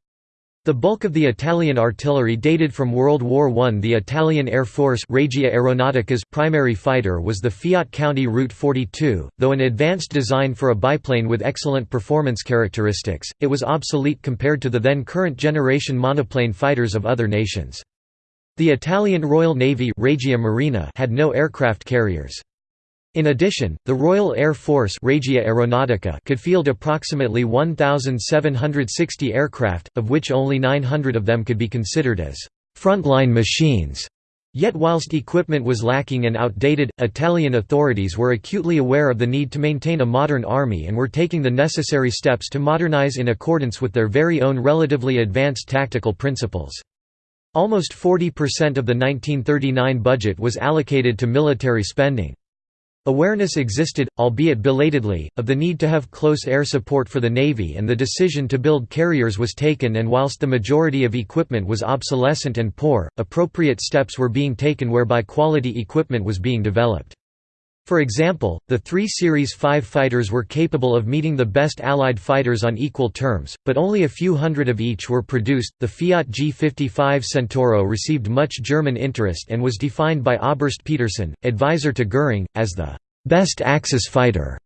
The bulk of the Italian artillery dated from World War I. The Italian Air Force Regia Aeronautica's primary fighter was the Fiat County Route 42, though an advanced design for a biplane with excellent performance characteristics, it was obsolete compared to the then current generation monoplane fighters of other nations. The Italian Royal Navy Regia Marina had no aircraft carriers. In addition, the Royal Air Force Regia Aeronautica could field approximately 1,760 aircraft, of which only 900 of them could be considered as frontline machines. Yet whilst equipment was lacking and outdated, Italian authorities were acutely aware of the need to maintain a modern army and were taking the necessary steps to modernize in accordance with their very own relatively advanced tactical principles. Almost 40% of the 1939 budget was allocated to military spending. Awareness existed, albeit belatedly, of the need to have close air support for the Navy and the decision to build carriers was taken and whilst the majority of equipment was obsolescent and poor, appropriate steps were being taken whereby quality equipment was being developed. For example, the three Series 5 fighters were capable of meeting the best Allied fighters on equal terms, but only a few hundred of each were produced. The Fiat G55 Centauro received much German interest and was defined by Oberst Petersen, advisor to Göring, as the best Axis fighter.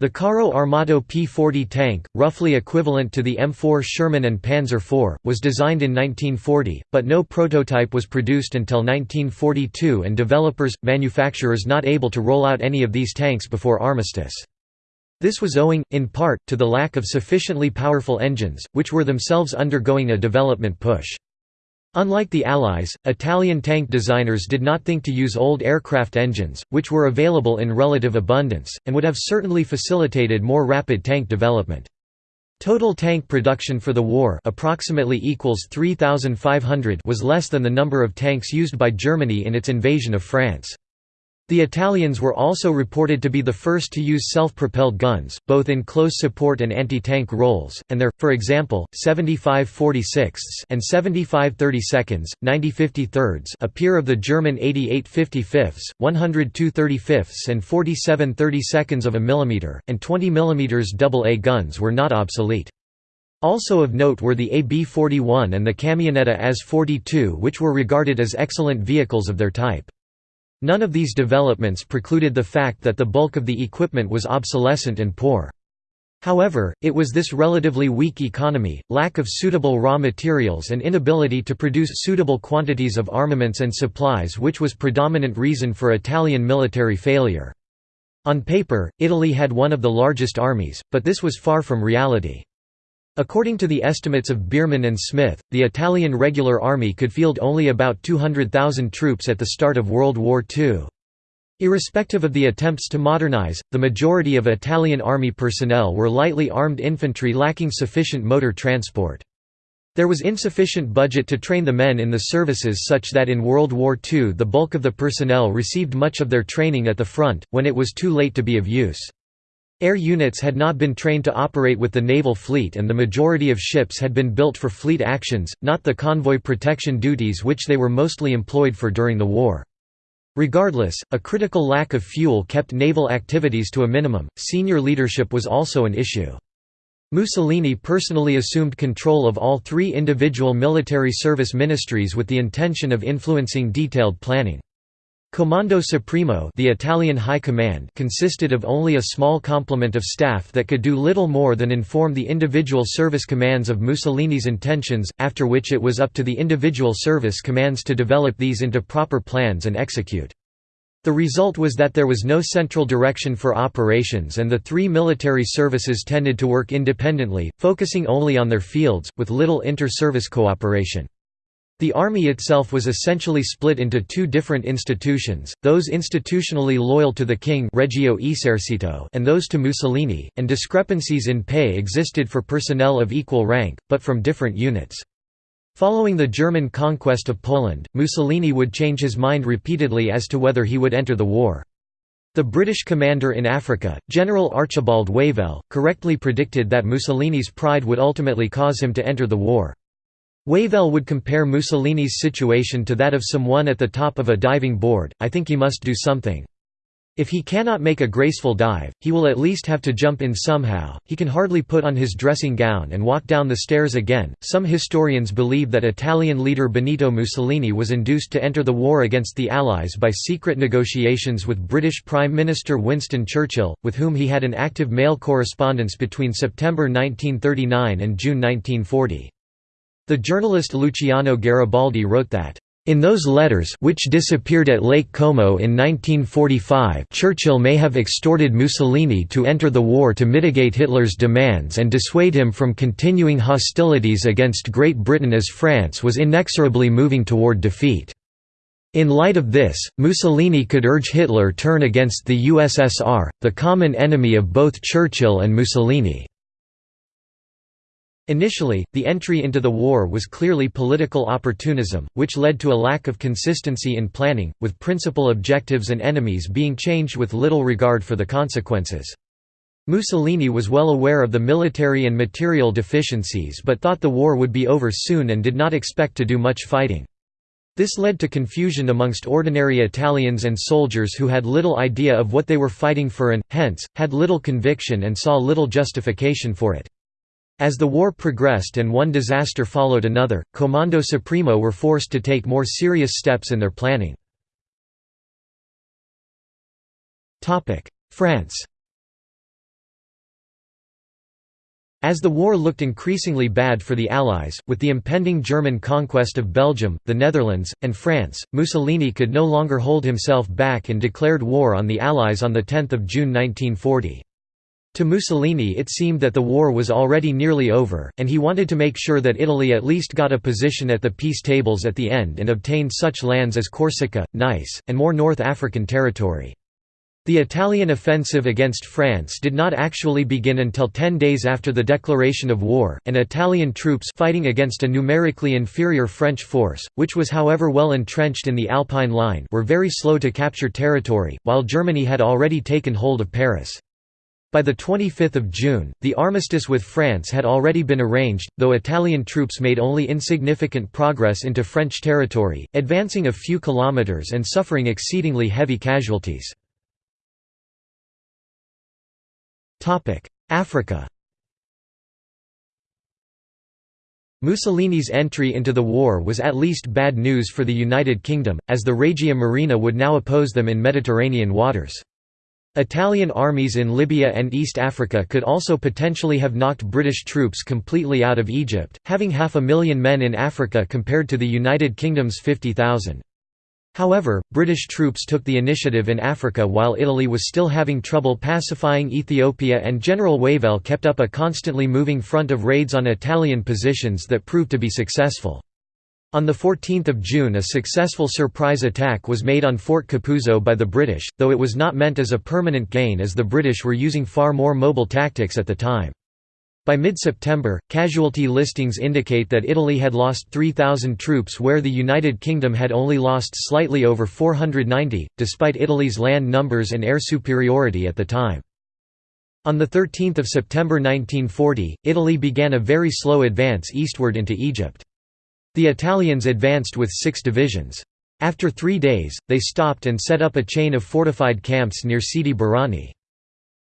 The Carro Armato P-40 tank, roughly equivalent to the M4 Sherman and Panzer IV, was designed in 1940, but no prototype was produced until 1942 and developers, manufacturers not able to roll out any of these tanks before armistice. This was owing, in part, to the lack of sufficiently powerful engines, which were themselves undergoing a development push. Unlike the Allies, Italian tank designers did not think to use old aircraft engines, which were available in relative abundance, and would have certainly facilitated more rapid tank development. Total tank production for the war approximately equals 3,500 was less than the number of tanks used by Germany in its invasion of France. The Italians were also reported to be the first to use self-propelled guns, both in close support and anti-tank roles, and their, for example, 75 46 and 75 32 90 53 a of the German 88 55 102 35 and 47 32 of a millimeter, and 20 mm AA guns were not obsolete. Also of note were the AB-41 and the Camionetta AS-42 which were regarded as excellent vehicles of their type. None of these developments precluded the fact that the bulk of the equipment was obsolescent and poor. However, it was this relatively weak economy, lack of suitable raw materials and inability to produce suitable quantities of armaments and supplies which was predominant reason for Italian military failure. On paper, Italy had one of the largest armies, but this was far from reality. According to the estimates of Bierman and Smith, the Italian regular army could field only about 200,000 troops at the start of World War II. Irrespective of the attempts to modernize, the majority of Italian army personnel were lightly armed infantry lacking sufficient motor transport. There was insufficient budget to train the men in the services such that in World War II the bulk of the personnel received much of their training at the front, when it was too late to be of use. Air units had not been trained to operate with the naval fleet and the majority of ships had been built for fleet actions, not the convoy protection duties which they were mostly employed for during the war. Regardless, a critical lack of fuel kept naval activities to a minimum. Senior leadership was also an issue. Mussolini personally assumed control of all three individual military service ministries with the intention of influencing detailed planning. Comando Supremo the Italian High Command consisted of only a small complement of staff that could do little more than inform the individual service commands of Mussolini's intentions, after which it was up to the individual service commands to develop these into proper plans and execute. The result was that there was no central direction for operations and the three military services tended to work independently, focusing only on their fields, with little inter-service cooperation. The army itself was essentially split into two different institutions, those institutionally loyal to the king Regio Esercito and those to Mussolini, and discrepancies in pay existed for personnel of equal rank, but from different units. Following the German conquest of Poland, Mussolini would change his mind repeatedly as to whether he would enter the war. The British commander in Africa, General Archibald Wavell, correctly predicted that Mussolini's pride would ultimately cause him to enter the war. Wavell would compare Mussolini's situation to that of someone at the top of a diving board, I think he must do something. If he cannot make a graceful dive, he will at least have to jump in somehow. He can hardly put on his dressing gown and walk down the stairs again. Some historians believe that Italian leader Benito Mussolini was induced to enter the war against the Allies by secret negotiations with British Prime Minister Winston Churchill, with whom he had an active mail correspondence between September 1939 and June 1940. The journalist Luciano Garibaldi wrote that, in those letters which disappeared at Lake Como in 1945 Churchill may have extorted Mussolini to enter the war to mitigate Hitler's demands and dissuade him from continuing hostilities against Great Britain as France was inexorably moving toward defeat. In light of this, Mussolini could urge Hitler turn against the USSR, the common enemy of both Churchill and Mussolini. Initially, the entry into the war was clearly political opportunism, which led to a lack of consistency in planning, with principal objectives and enemies being changed with little regard for the consequences. Mussolini was well aware of the military and material deficiencies but thought the war would be over soon and did not expect to do much fighting. This led to confusion amongst ordinary Italians and soldiers who had little idea of what they were fighting for and, hence, had little conviction and saw little justification for it. As the war progressed and one disaster followed another, Comando Supremo were forced to take more serious steps in their planning. France As the war looked increasingly bad for the Allies, with the impending German conquest of Belgium, the Netherlands, and France, Mussolini could no longer hold himself back and declared war on the Allies on 10 June 1940. To Mussolini it seemed that the war was already nearly over, and he wanted to make sure that Italy at least got a position at the peace tables at the end and obtained such lands as Corsica, Nice, and more North African territory. The Italian offensive against France did not actually begin until ten days after the declaration of war, and Italian troops fighting against a numerically inferior French force, which was however well entrenched in the Alpine line were very slow to capture territory, while Germany had already taken hold of Paris. By 25 June, the armistice with France had already been arranged, though Italian troops made only insignificant progress into French territory, advancing a few kilometres and suffering exceedingly heavy casualties. Africa Mussolini's entry into the war was at least bad news for the United Kingdom, as the Regia Marina would now oppose them in Mediterranean waters. Italian armies in Libya and East Africa could also potentially have knocked British troops completely out of Egypt, having half a million men in Africa compared to the United Kingdom's 50,000. However, British troops took the initiative in Africa while Italy was still having trouble pacifying Ethiopia and General Wavell kept up a constantly moving front of raids on Italian positions that proved to be successful. On 14 June a successful surprise attack was made on Fort Capuzzo by the British, though it was not meant as a permanent gain as the British were using far more mobile tactics at the time. By mid-September, casualty listings indicate that Italy had lost 3,000 troops where the United Kingdom had only lost slightly over 490, despite Italy's land numbers and air superiority at the time. On 13 September 1940, Italy began a very slow advance eastward into Egypt. The Italians advanced with six divisions. After three days, they stopped and set up a chain of fortified camps near Sidi Barrani.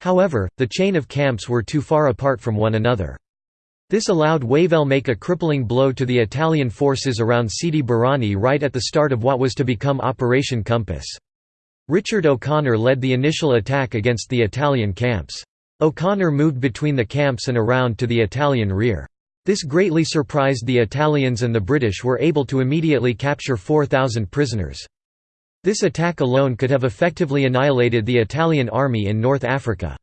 However, the chain of camps were too far apart from one another. This allowed Wavell make a crippling blow to the Italian forces around Sidi Barrani right at the start of what was to become Operation Compass. Richard O'Connor led the initial attack against the Italian camps. O'Connor moved between the camps and around to the Italian rear. This greatly surprised the Italians and the British were able to immediately capture 4,000 prisoners. This attack alone could have effectively annihilated the Italian army in North Africa.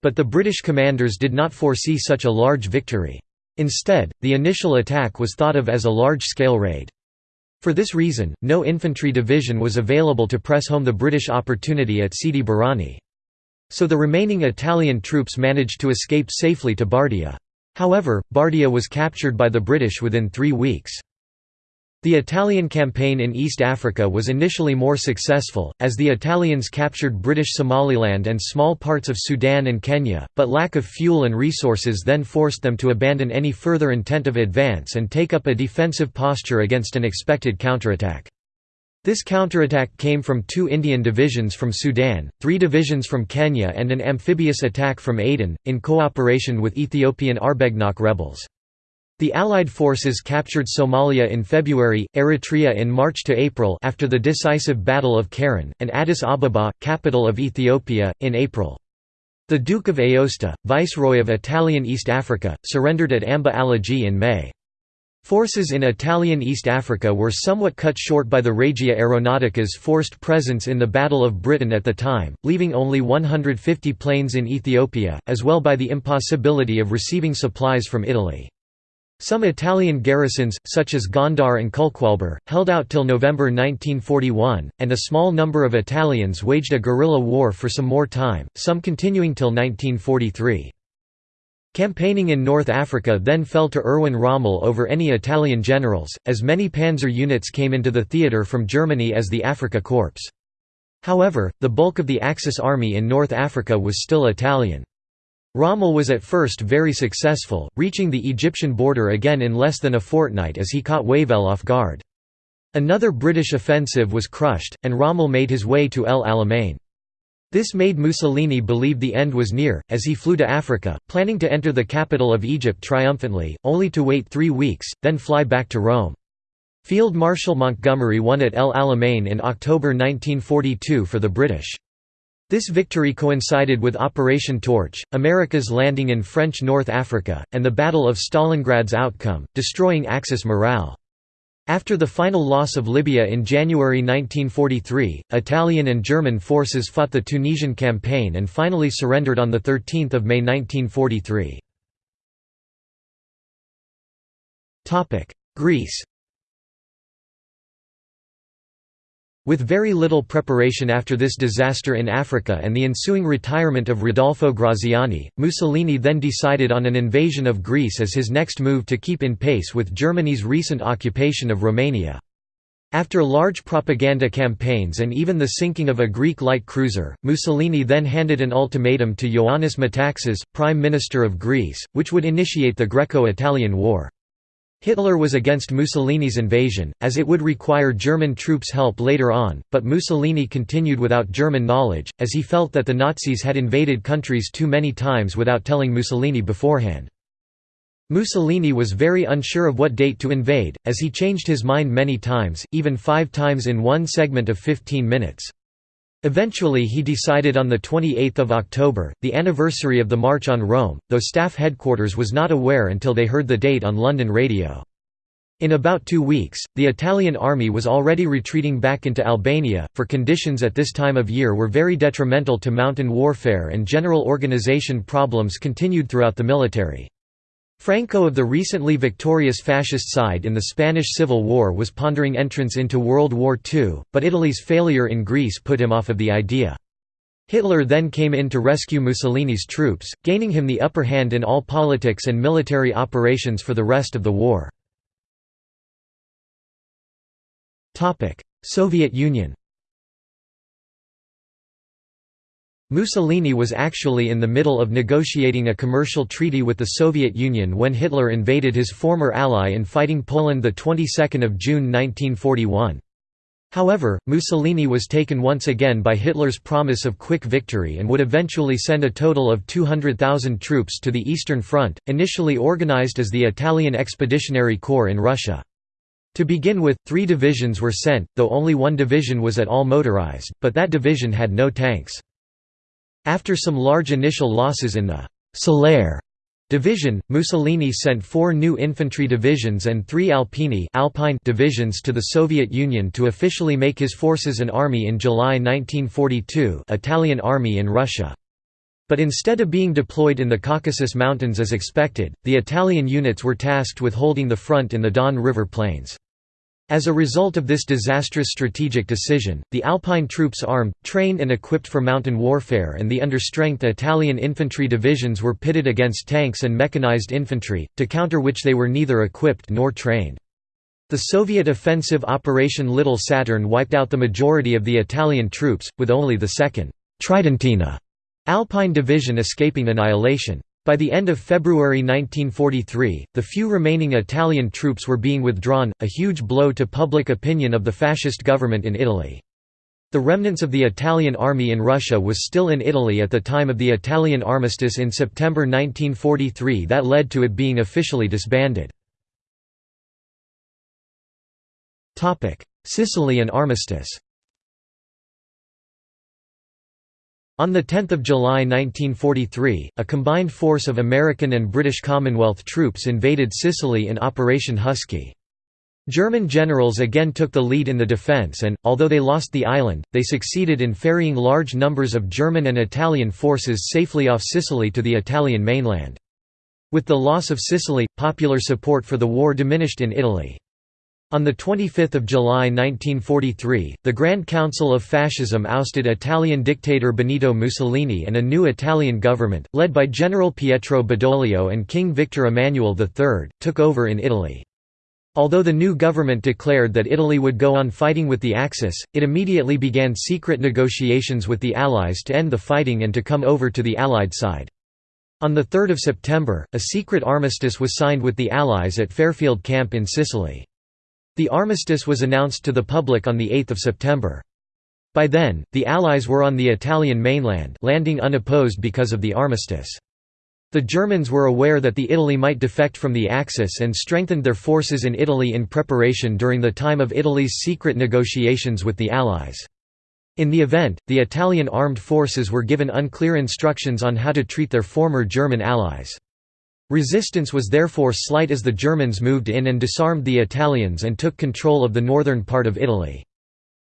But the British commanders did not foresee such a large victory. Instead, the initial attack was thought of as a large-scale raid. For this reason, no infantry division was available to press home the British opportunity at Sidi Barrani. So the remaining Italian troops managed to escape safely to Bardia. However, Bardia was captured by the British within three weeks. The Italian campaign in East Africa was initially more successful, as the Italians captured British Somaliland and small parts of Sudan and Kenya, but lack of fuel and resources then forced them to abandon any further intent of advance and take up a defensive posture against an expected counterattack. This counterattack came from two Indian divisions from Sudan, three divisions from Kenya and an amphibious attack from Aden, in cooperation with Ethiopian Arbegnok rebels. The Allied forces captured Somalia in February, Eritrea in March to April after the decisive Battle of Keren, and Addis Ababa, capital of Ethiopia, in April. The Duke of Aosta, viceroy of Italian East Africa, surrendered at Amba Alagi in May. Forces in Italian East Africa were somewhat cut short by the Regia Aeronautica's forced presence in the Battle of Britain at the time, leaving only 150 planes in Ethiopia, as well by the impossibility of receiving supplies from Italy. Some Italian garrisons, such as Gondar and Culqualber, held out till November 1941, and a small number of Italians waged a guerrilla war for some more time, some continuing till 1943. Campaigning in North Africa then fell to Erwin Rommel over any Italian generals, as many panzer units came into the theatre from Germany as the Afrika Korps. However, the bulk of the Axis army in North Africa was still Italian. Rommel was at first very successful, reaching the Egyptian border again in less than a fortnight as he caught Wavell off guard. Another British offensive was crushed, and Rommel made his way to El Alamein. This made Mussolini believe the end was near, as he flew to Africa, planning to enter the capital of Egypt triumphantly, only to wait three weeks, then fly back to Rome. Field Marshal Montgomery won at El Alamein in October 1942 for the British. This victory coincided with Operation Torch, America's landing in French North Africa, and the Battle of Stalingrad's outcome, destroying Axis morale. After the final loss of Libya in January 1943, Italian and German forces fought the Tunisian campaign and finally surrendered on 13 May 1943. Greece With very little preparation after this disaster in Africa and the ensuing retirement of Rodolfo Graziani, Mussolini then decided on an invasion of Greece as his next move to keep in pace with Germany's recent occupation of Romania. After large propaganda campaigns and even the sinking of a Greek light cruiser, Mussolini then handed an ultimatum to Ioannis Metaxas, Prime Minister of Greece, which would initiate the Greco-Italian War. Hitler was against Mussolini's invasion, as it would require German troops' help later on, but Mussolini continued without German knowledge, as he felt that the Nazis had invaded countries too many times without telling Mussolini beforehand. Mussolini was very unsure of what date to invade, as he changed his mind many times, even five times in one segment of 15 minutes. Eventually he decided on 28 October, the anniversary of the March on Rome, though staff headquarters was not aware until they heard the date on London radio. In about two weeks, the Italian army was already retreating back into Albania, for conditions at this time of year were very detrimental to mountain warfare and general organization problems continued throughout the military. Franco of the recently victorious fascist side in the Spanish Civil War was pondering entrance into World War II, but Italy's failure in Greece put him off of the idea. Hitler then came in to rescue Mussolini's troops, gaining him the upper hand in all politics and military operations for the rest of the war. Soviet Union Mussolini was actually in the middle of negotiating a commercial treaty with the Soviet Union when Hitler invaded his former ally in fighting Poland the 22nd of June 1941. However, Mussolini was taken once again by Hitler's promise of quick victory and would eventually send a total of 200,000 troops to the Eastern Front, initially organized as the Italian Expeditionary Corps in Russia. To begin with, three divisions were sent, though only one division was at all motorized, but that division had no tanks. After some large initial losses in the «Solaire» division, Mussolini sent four new infantry divisions and three Alpini Alpine divisions to the Soviet Union to officially make his forces an army in July 1942 Italian Army in Russia. But instead of being deployed in the Caucasus Mountains as expected, the Italian units were tasked with holding the front in the Don River Plains. As a result of this disastrous strategic decision, the Alpine troops armed, trained and equipped for mountain warfare and the understrength Italian infantry divisions were pitted against tanks and mechanized infantry, to counter which they were neither equipped nor trained. The Soviet offensive Operation Little Saturn wiped out the majority of the Italian troops, with only the 2nd Tridentina Alpine Division escaping annihilation. By the end of February 1943, the few remaining Italian troops were being withdrawn, a huge blow to public opinion of the fascist government in Italy. The remnants of the Italian army in Russia was still in Italy at the time of the Italian armistice in September 1943 that led to it being officially disbanded. Sicilian armistice On 10 July 1943, a combined force of American and British Commonwealth troops invaded Sicily in Operation Husky. German generals again took the lead in the defence and, although they lost the island, they succeeded in ferrying large numbers of German and Italian forces safely off Sicily to the Italian mainland. With the loss of Sicily, popular support for the war diminished in Italy. On 25 July 1943, the Grand Council of Fascism ousted Italian dictator Benito Mussolini and a new Italian government, led by General Pietro Badoglio and King Victor Emmanuel III, took over in Italy. Although the new government declared that Italy would go on fighting with the Axis, it immediately began secret negotiations with the Allies to end the fighting and to come over to the Allied side. On 3 September, a secret armistice was signed with the Allies at Fairfield Camp in Sicily. The armistice was announced to the public on 8 September. By then, the Allies were on the Italian mainland landing unopposed because of the armistice. The Germans were aware that the Italy might defect from the Axis and strengthened their forces in Italy in preparation during the time of Italy's secret negotiations with the Allies. In the event, the Italian armed forces were given unclear instructions on how to treat their former German allies. Resistance was therefore slight as the Germans moved in and disarmed the Italians and took control of the northern part of Italy.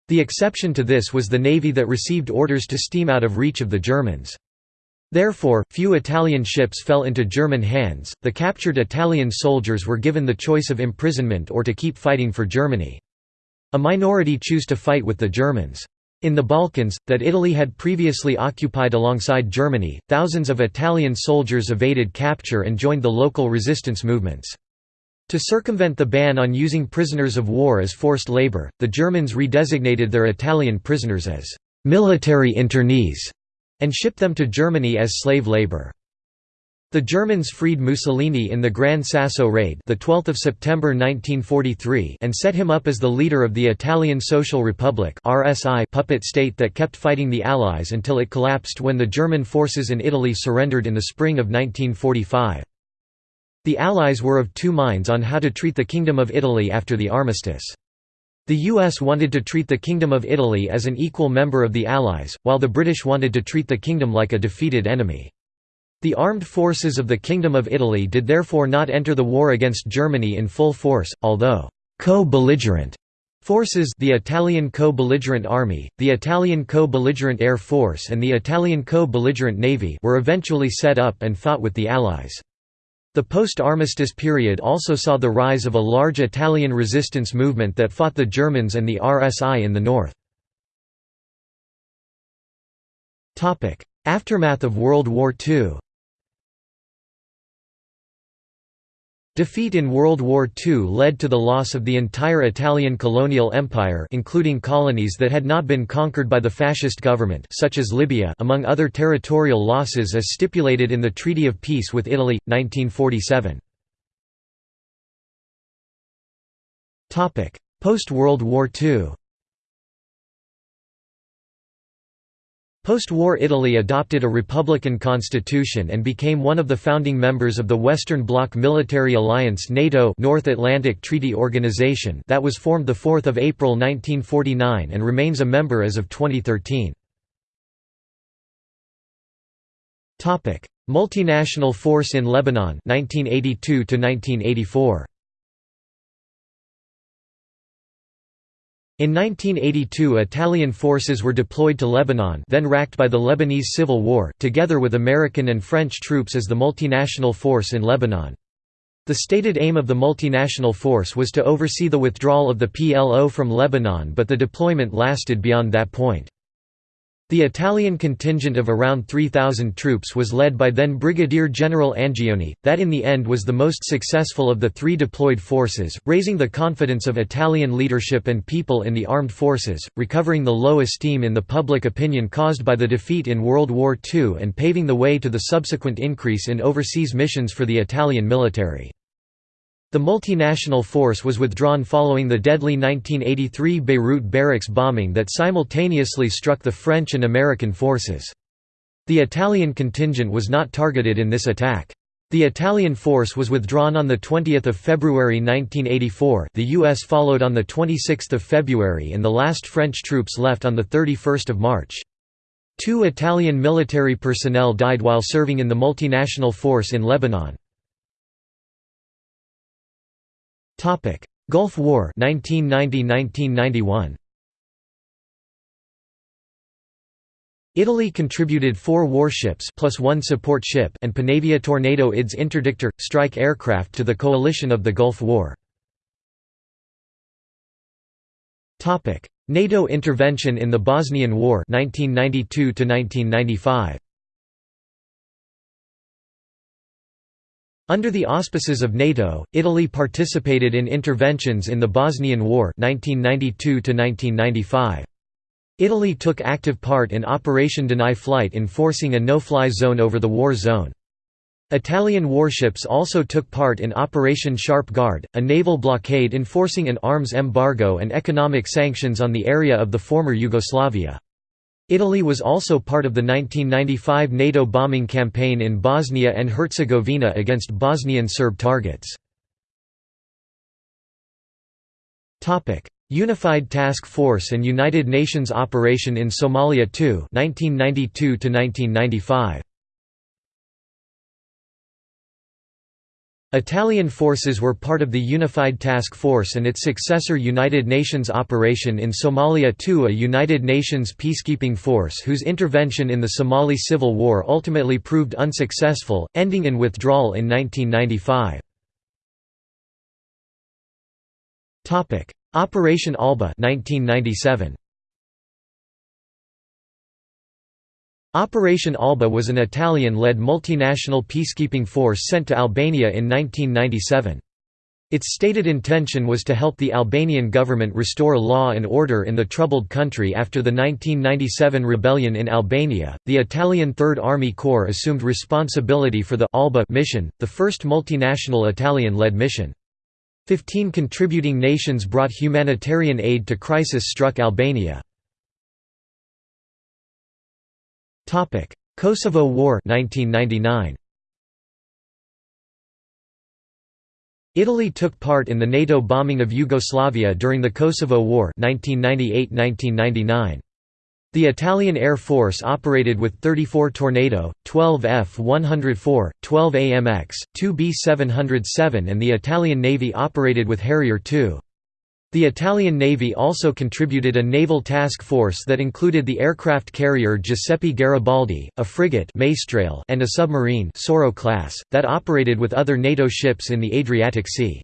The exception to this was the navy that received orders to steam out of reach of the Germans. Therefore, few Italian ships fell into German hands, the captured Italian soldiers were given the choice of imprisonment or to keep fighting for Germany. A minority choose to fight with the Germans. In the Balkans, that Italy had previously occupied alongside Germany, thousands of Italian soldiers evaded capture and joined the local resistance movements. To circumvent the ban on using prisoners of war as forced labor, the Germans redesignated their Italian prisoners as «military internees» and shipped them to Germany as slave labor. The Germans freed Mussolini in the Gran Sasso raid the 12th of September 1943 and set him up as the leader of the Italian Social Republic RSI puppet state that kept fighting the Allies until it collapsed when the German forces in Italy surrendered in the spring of 1945. The Allies were of two minds on how to treat the Kingdom of Italy after the armistice. The US wanted to treat the Kingdom of Italy as an equal member of the Allies, while the British wanted to treat the kingdom like a defeated enemy. The armed forces of the Kingdom of Italy did therefore not enter the war against Germany in full force, although co-belligerent forces the Italian co-belligerent army, the Italian co-belligerent air force and the Italian co-belligerent navy were eventually set up and fought with the Allies. The post-armistice period also saw the rise of a large Italian resistance movement that fought the Germans and the RSI in the north. Aftermath of World War II Defeat in World War II led to the loss of the entire Italian colonial empire including colonies that had not been conquered by the fascist government such as Libya among other territorial losses as stipulated in the Treaty of Peace with Italy, 1947. Post-World War II Post-war Italy adopted a republican constitution and became one of the founding members of the Western Bloc military alliance NATO North Atlantic Treaty Organization that was formed 4 April 1949 and remains a member as of 2013. Multinational force in Lebanon 1982 -1984. In 1982 Italian forces were deployed to Lebanon then racked by the Lebanese Civil War, together with American and French troops as the multinational force in Lebanon. The stated aim of the multinational force was to oversee the withdrawal of the PLO from Lebanon but the deployment lasted beyond that point. The Italian contingent of around 3,000 troops was led by then Brigadier General Angioni, that in the end was the most successful of the three deployed forces, raising the confidence of Italian leadership and people in the armed forces, recovering the low esteem in the public opinion caused by the defeat in World War II and paving the way to the subsequent increase in overseas missions for the Italian military. The multinational force was withdrawn following the deadly 1983 Beirut barracks bombing that simultaneously struck the French and American forces. The Italian contingent was not targeted in this attack. The Italian force was withdrawn on 20 February 1984 the US followed on 26 February and the last French troops left on 31 March. Two Italian military personnel died while serving in the multinational force in Lebanon. Topic: Gulf War 1990–1991. Italy contributed four warships plus one support ship and Panavia Tornado IDS interdictor strike aircraft to the coalition of the Gulf War. NATO intervention in the Bosnian War 1992 1995. Under the auspices of NATO, Italy participated in interventions in the Bosnian War 1992 Italy took active part in Operation Deny Flight enforcing a no-fly zone over the war zone. Italian warships also took part in Operation Sharp Guard, a naval blockade enforcing an arms embargo and economic sanctions on the area of the former Yugoslavia. Italy was also part of the 1995 NATO bombing campaign in Bosnia and Herzegovina against Bosnian Serb targets. Unified Task Force and United Nations Operation in Somalia II 1992 -1995. Italian forces were part of the Unified Task Force and its successor United Nations Operation in Somalia II a United Nations peacekeeping force whose intervention in the Somali civil war ultimately proved unsuccessful, ending in withdrawal in 1995. Operation Alba 1997. Operation Alba was an Italian-led multinational peacekeeping force sent to Albania in 1997. Its stated intention was to help the Albanian government restore law and order in the troubled country after the 1997 rebellion in Albania. The Italian Third Army Corps assumed responsibility for the Alba mission, the first multinational Italian-led mission. Fifteen contributing nations brought humanitarian aid to crisis-struck Albania. Topic: Kosovo War 1999. Italy took part in the NATO bombing of Yugoslavia during the Kosovo War 1998–1999. The Italian Air Force operated with 34 Tornado, 12 F-104, 12 AMX, 2 B-707 and the Italian Navy operated with Harrier II. The Italian Navy also contributed a naval task force that included the aircraft carrier Giuseppe Garibaldi, a frigate and a submarine Sauro class, that operated with other NATO ships in the Adriatic Sea.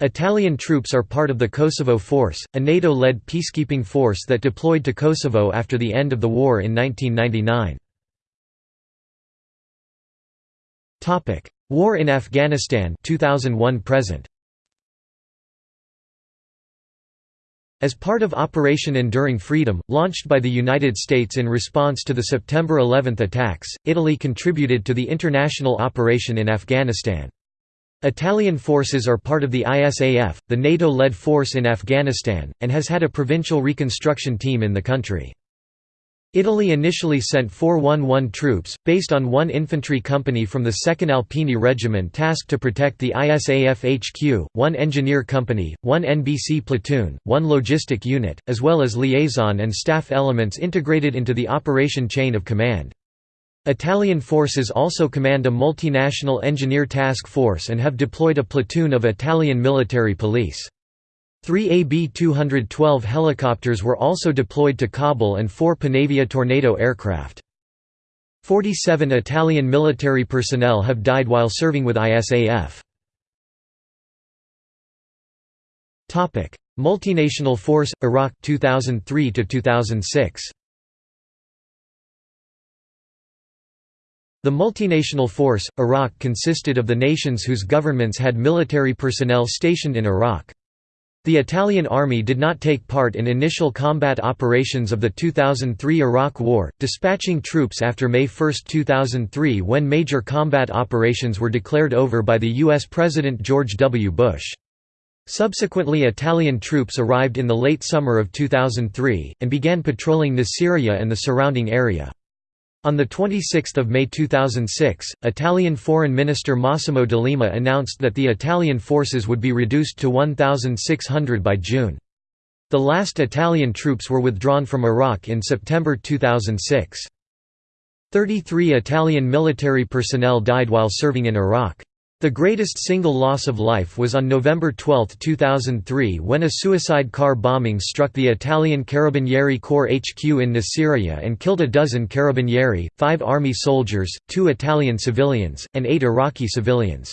Italian troops are part of the Kosovo Force, a NATO-led peacekeeping force that deployed to Kosovo after the end of the war in 1999. War in Afghanistan 2001 present. As part of Operation Enduring Freedom, launched by the United States in response to the September 11 attacks, Italy contributed to the international operation in Afghanistan. Italian forces are part of the ISAF, the NATO-led force in Afghanistan, and has had a provincial reconstruction team in the country. Italy initially sent 411 troops, based on one infantry company from the 2nd Alpini Regiment tasked to protect the ISAF HQ, one engineer company, one NBC platoon, one logistic unit, as well as liaison and staff elements integrated into the operation chain of command. Italian forces also command a multinational engineer task force and have deployed a platoon of Italian military police. Three AB-212 helicopters were also deployed to Kabul and four Panavia Tornado aircraft. 47 Italian military personnel have died while serving with ISAF. Multinational Force Iraq 2003 to 2006 The multinational force, Iraq consisted of the nations whose governments had military personnel stationed in Iraq. The Italian army did not take part in initial combat operations of the 2003 Iraq War, dispatching troops after May 1, 2003 when major combat operations were declared over by the U.S. President George W. Bush. Subsequently Italian troops arrived in the late summer of 2003, and began patrolling Nasiriyah and the surrounding area. On 26 May 2006, Italian Foreign Minister Massimo D'Alema announced that the Italian forces would be reduced to 1,600 by June. The last Italian troops were withdrawn from Iraq in September 2006. 33 Italian military personnel died while serving in Iraq. The greatest single loss of life was on November 12, 2003 when a suicide car bombing struck the Italian Carabinieri Corps HQ in Nasiriyah and killed a dozen Carabinieri, five army soldiers, two Italian civilians, and eight Iraqi civilians.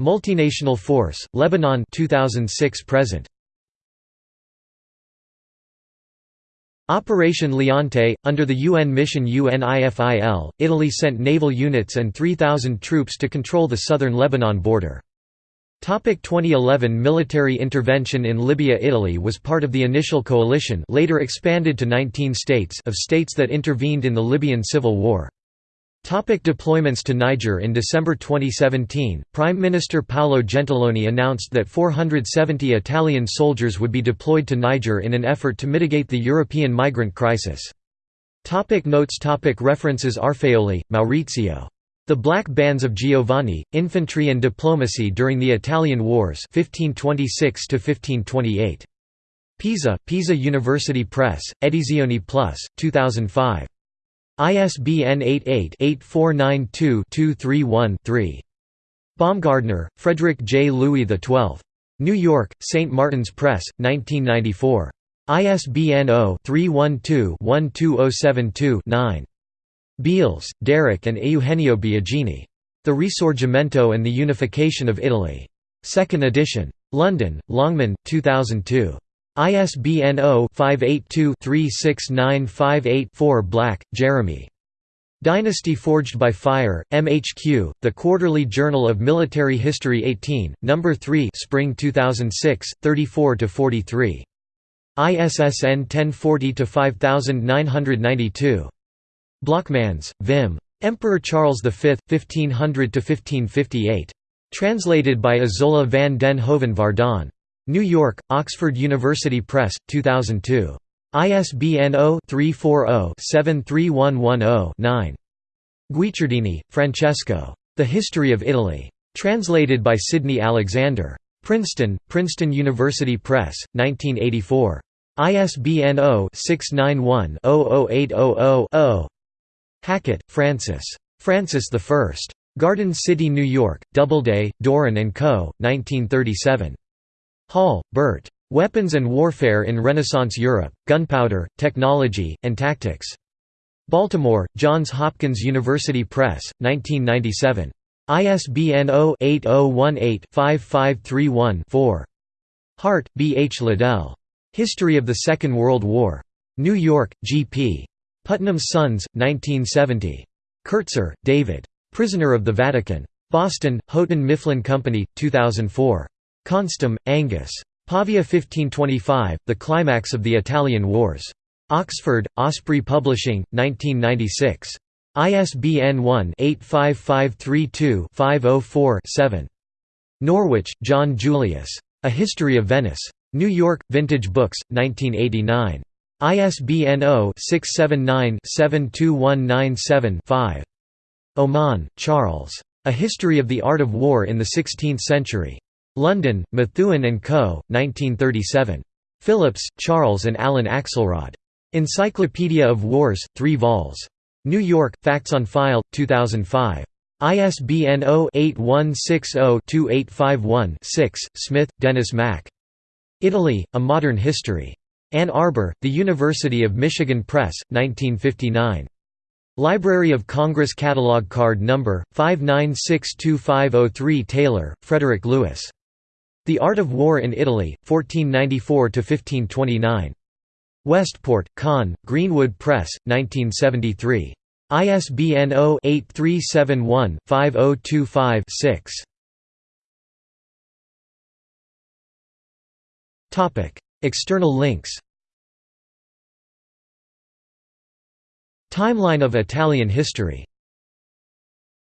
Multinational Force, Lebanon 2006 present. Operation Leonte, under the UN mission UNIFIL, Italy sent naval units and 3,000 troops to control the southern Lebanon border. 2011 military intervention in Libya Italy was part of the initial coalition later expanded to 19 states of states that intervened in the Libyan civil war. Topic deployments to Niger In December 2017, Prime Minister Paolo Gentiloni announced that 470 Italian soldiers would be deployed to Niger in an effort to mitigate the European migrant crisis. Topic notes topic References Arfaioli, Maurizio. The Black Bands of Giovanni, Infantry and Diplomacy During the Italian Wars 1526 Pisa, Pisa University Press, Edizioni Plus, 2005. ISBN 88-8492-231-3. Baumgartner, Frederick J. Louis XII. New York, St. Martin's Press, 1994. ISBN 0-312-12072-9. Beales, Derek and Eugenio Biagini. The Risorgimento and the Unification of Italy. 2nd edition. London, Longman, 2002. ISBN 0-582-36958-4 Black, Jeremy. Dynasty Forged by Fire, MHQ, The Quarterly Journal of Military History 18, No. 3 Spring 2006, 34–43. ISSN 1040-5992. Blockmans, Wim. Emperor Charles V, 1500–1558. Translated by Isola van den Hoven Vardon. New York, Oxford University Press, 2002. ISBN 0-340-73110-9. Guicciardini, Francesco. The History of Italy. Translated by Sidney Alexander. Princeton, Princeton University Press, 1984. ISBN 0-691-00800-0. Hackett, Francis. Francis I. Garden City, New York, Doubleday, Doran & Co., 1937. Hall, Bert. Weapons and Warfare in Renaissance Europe, Gunpowder, Technology, and Tactics. Baltimore, Johns Hopkins University Press, 1997. ISBN 0-8018-5531-4. Hart, B. H. Liddell. History of the Second World War. New York, G. P. Putnam's Sons, 1970. Kertzer, David. Prisoner of the Vatican. Boston, Houghton Mifflin Company, 2004. Konstam, Angus. Pavia 1525, The Climax of the Italian Wars. Oxford, Osprey Publishing, 1996. ISBN 1-85532-504-7. Norwich, John Julius. A History of Venice. New York, Vintage Books, 1989. ISBN 0-679-72197-5. Oman, Charles. A History of the Art of War in the Sixteenth Century. London, Methuen and Co., 1937. Phillips, Charles and Alan Axelrod. Encyclopedia of Wars, 3 vols. New York, Facts on File, 2005. ISBN 0-8160-2851-6, Smith, Dennis Mack. Italy, A Modern History. Ann Arbor, The University of Michigan Press, 1959. Library of Congress Catalog Card Number 5962503 Taylor, Frederick Lewis. The Art of War in Italy, 1494 to 1529. Westport, Conn, Greenwood Press, 1973. ISBN 0-8371-5025-6. External links Timeline of Italian history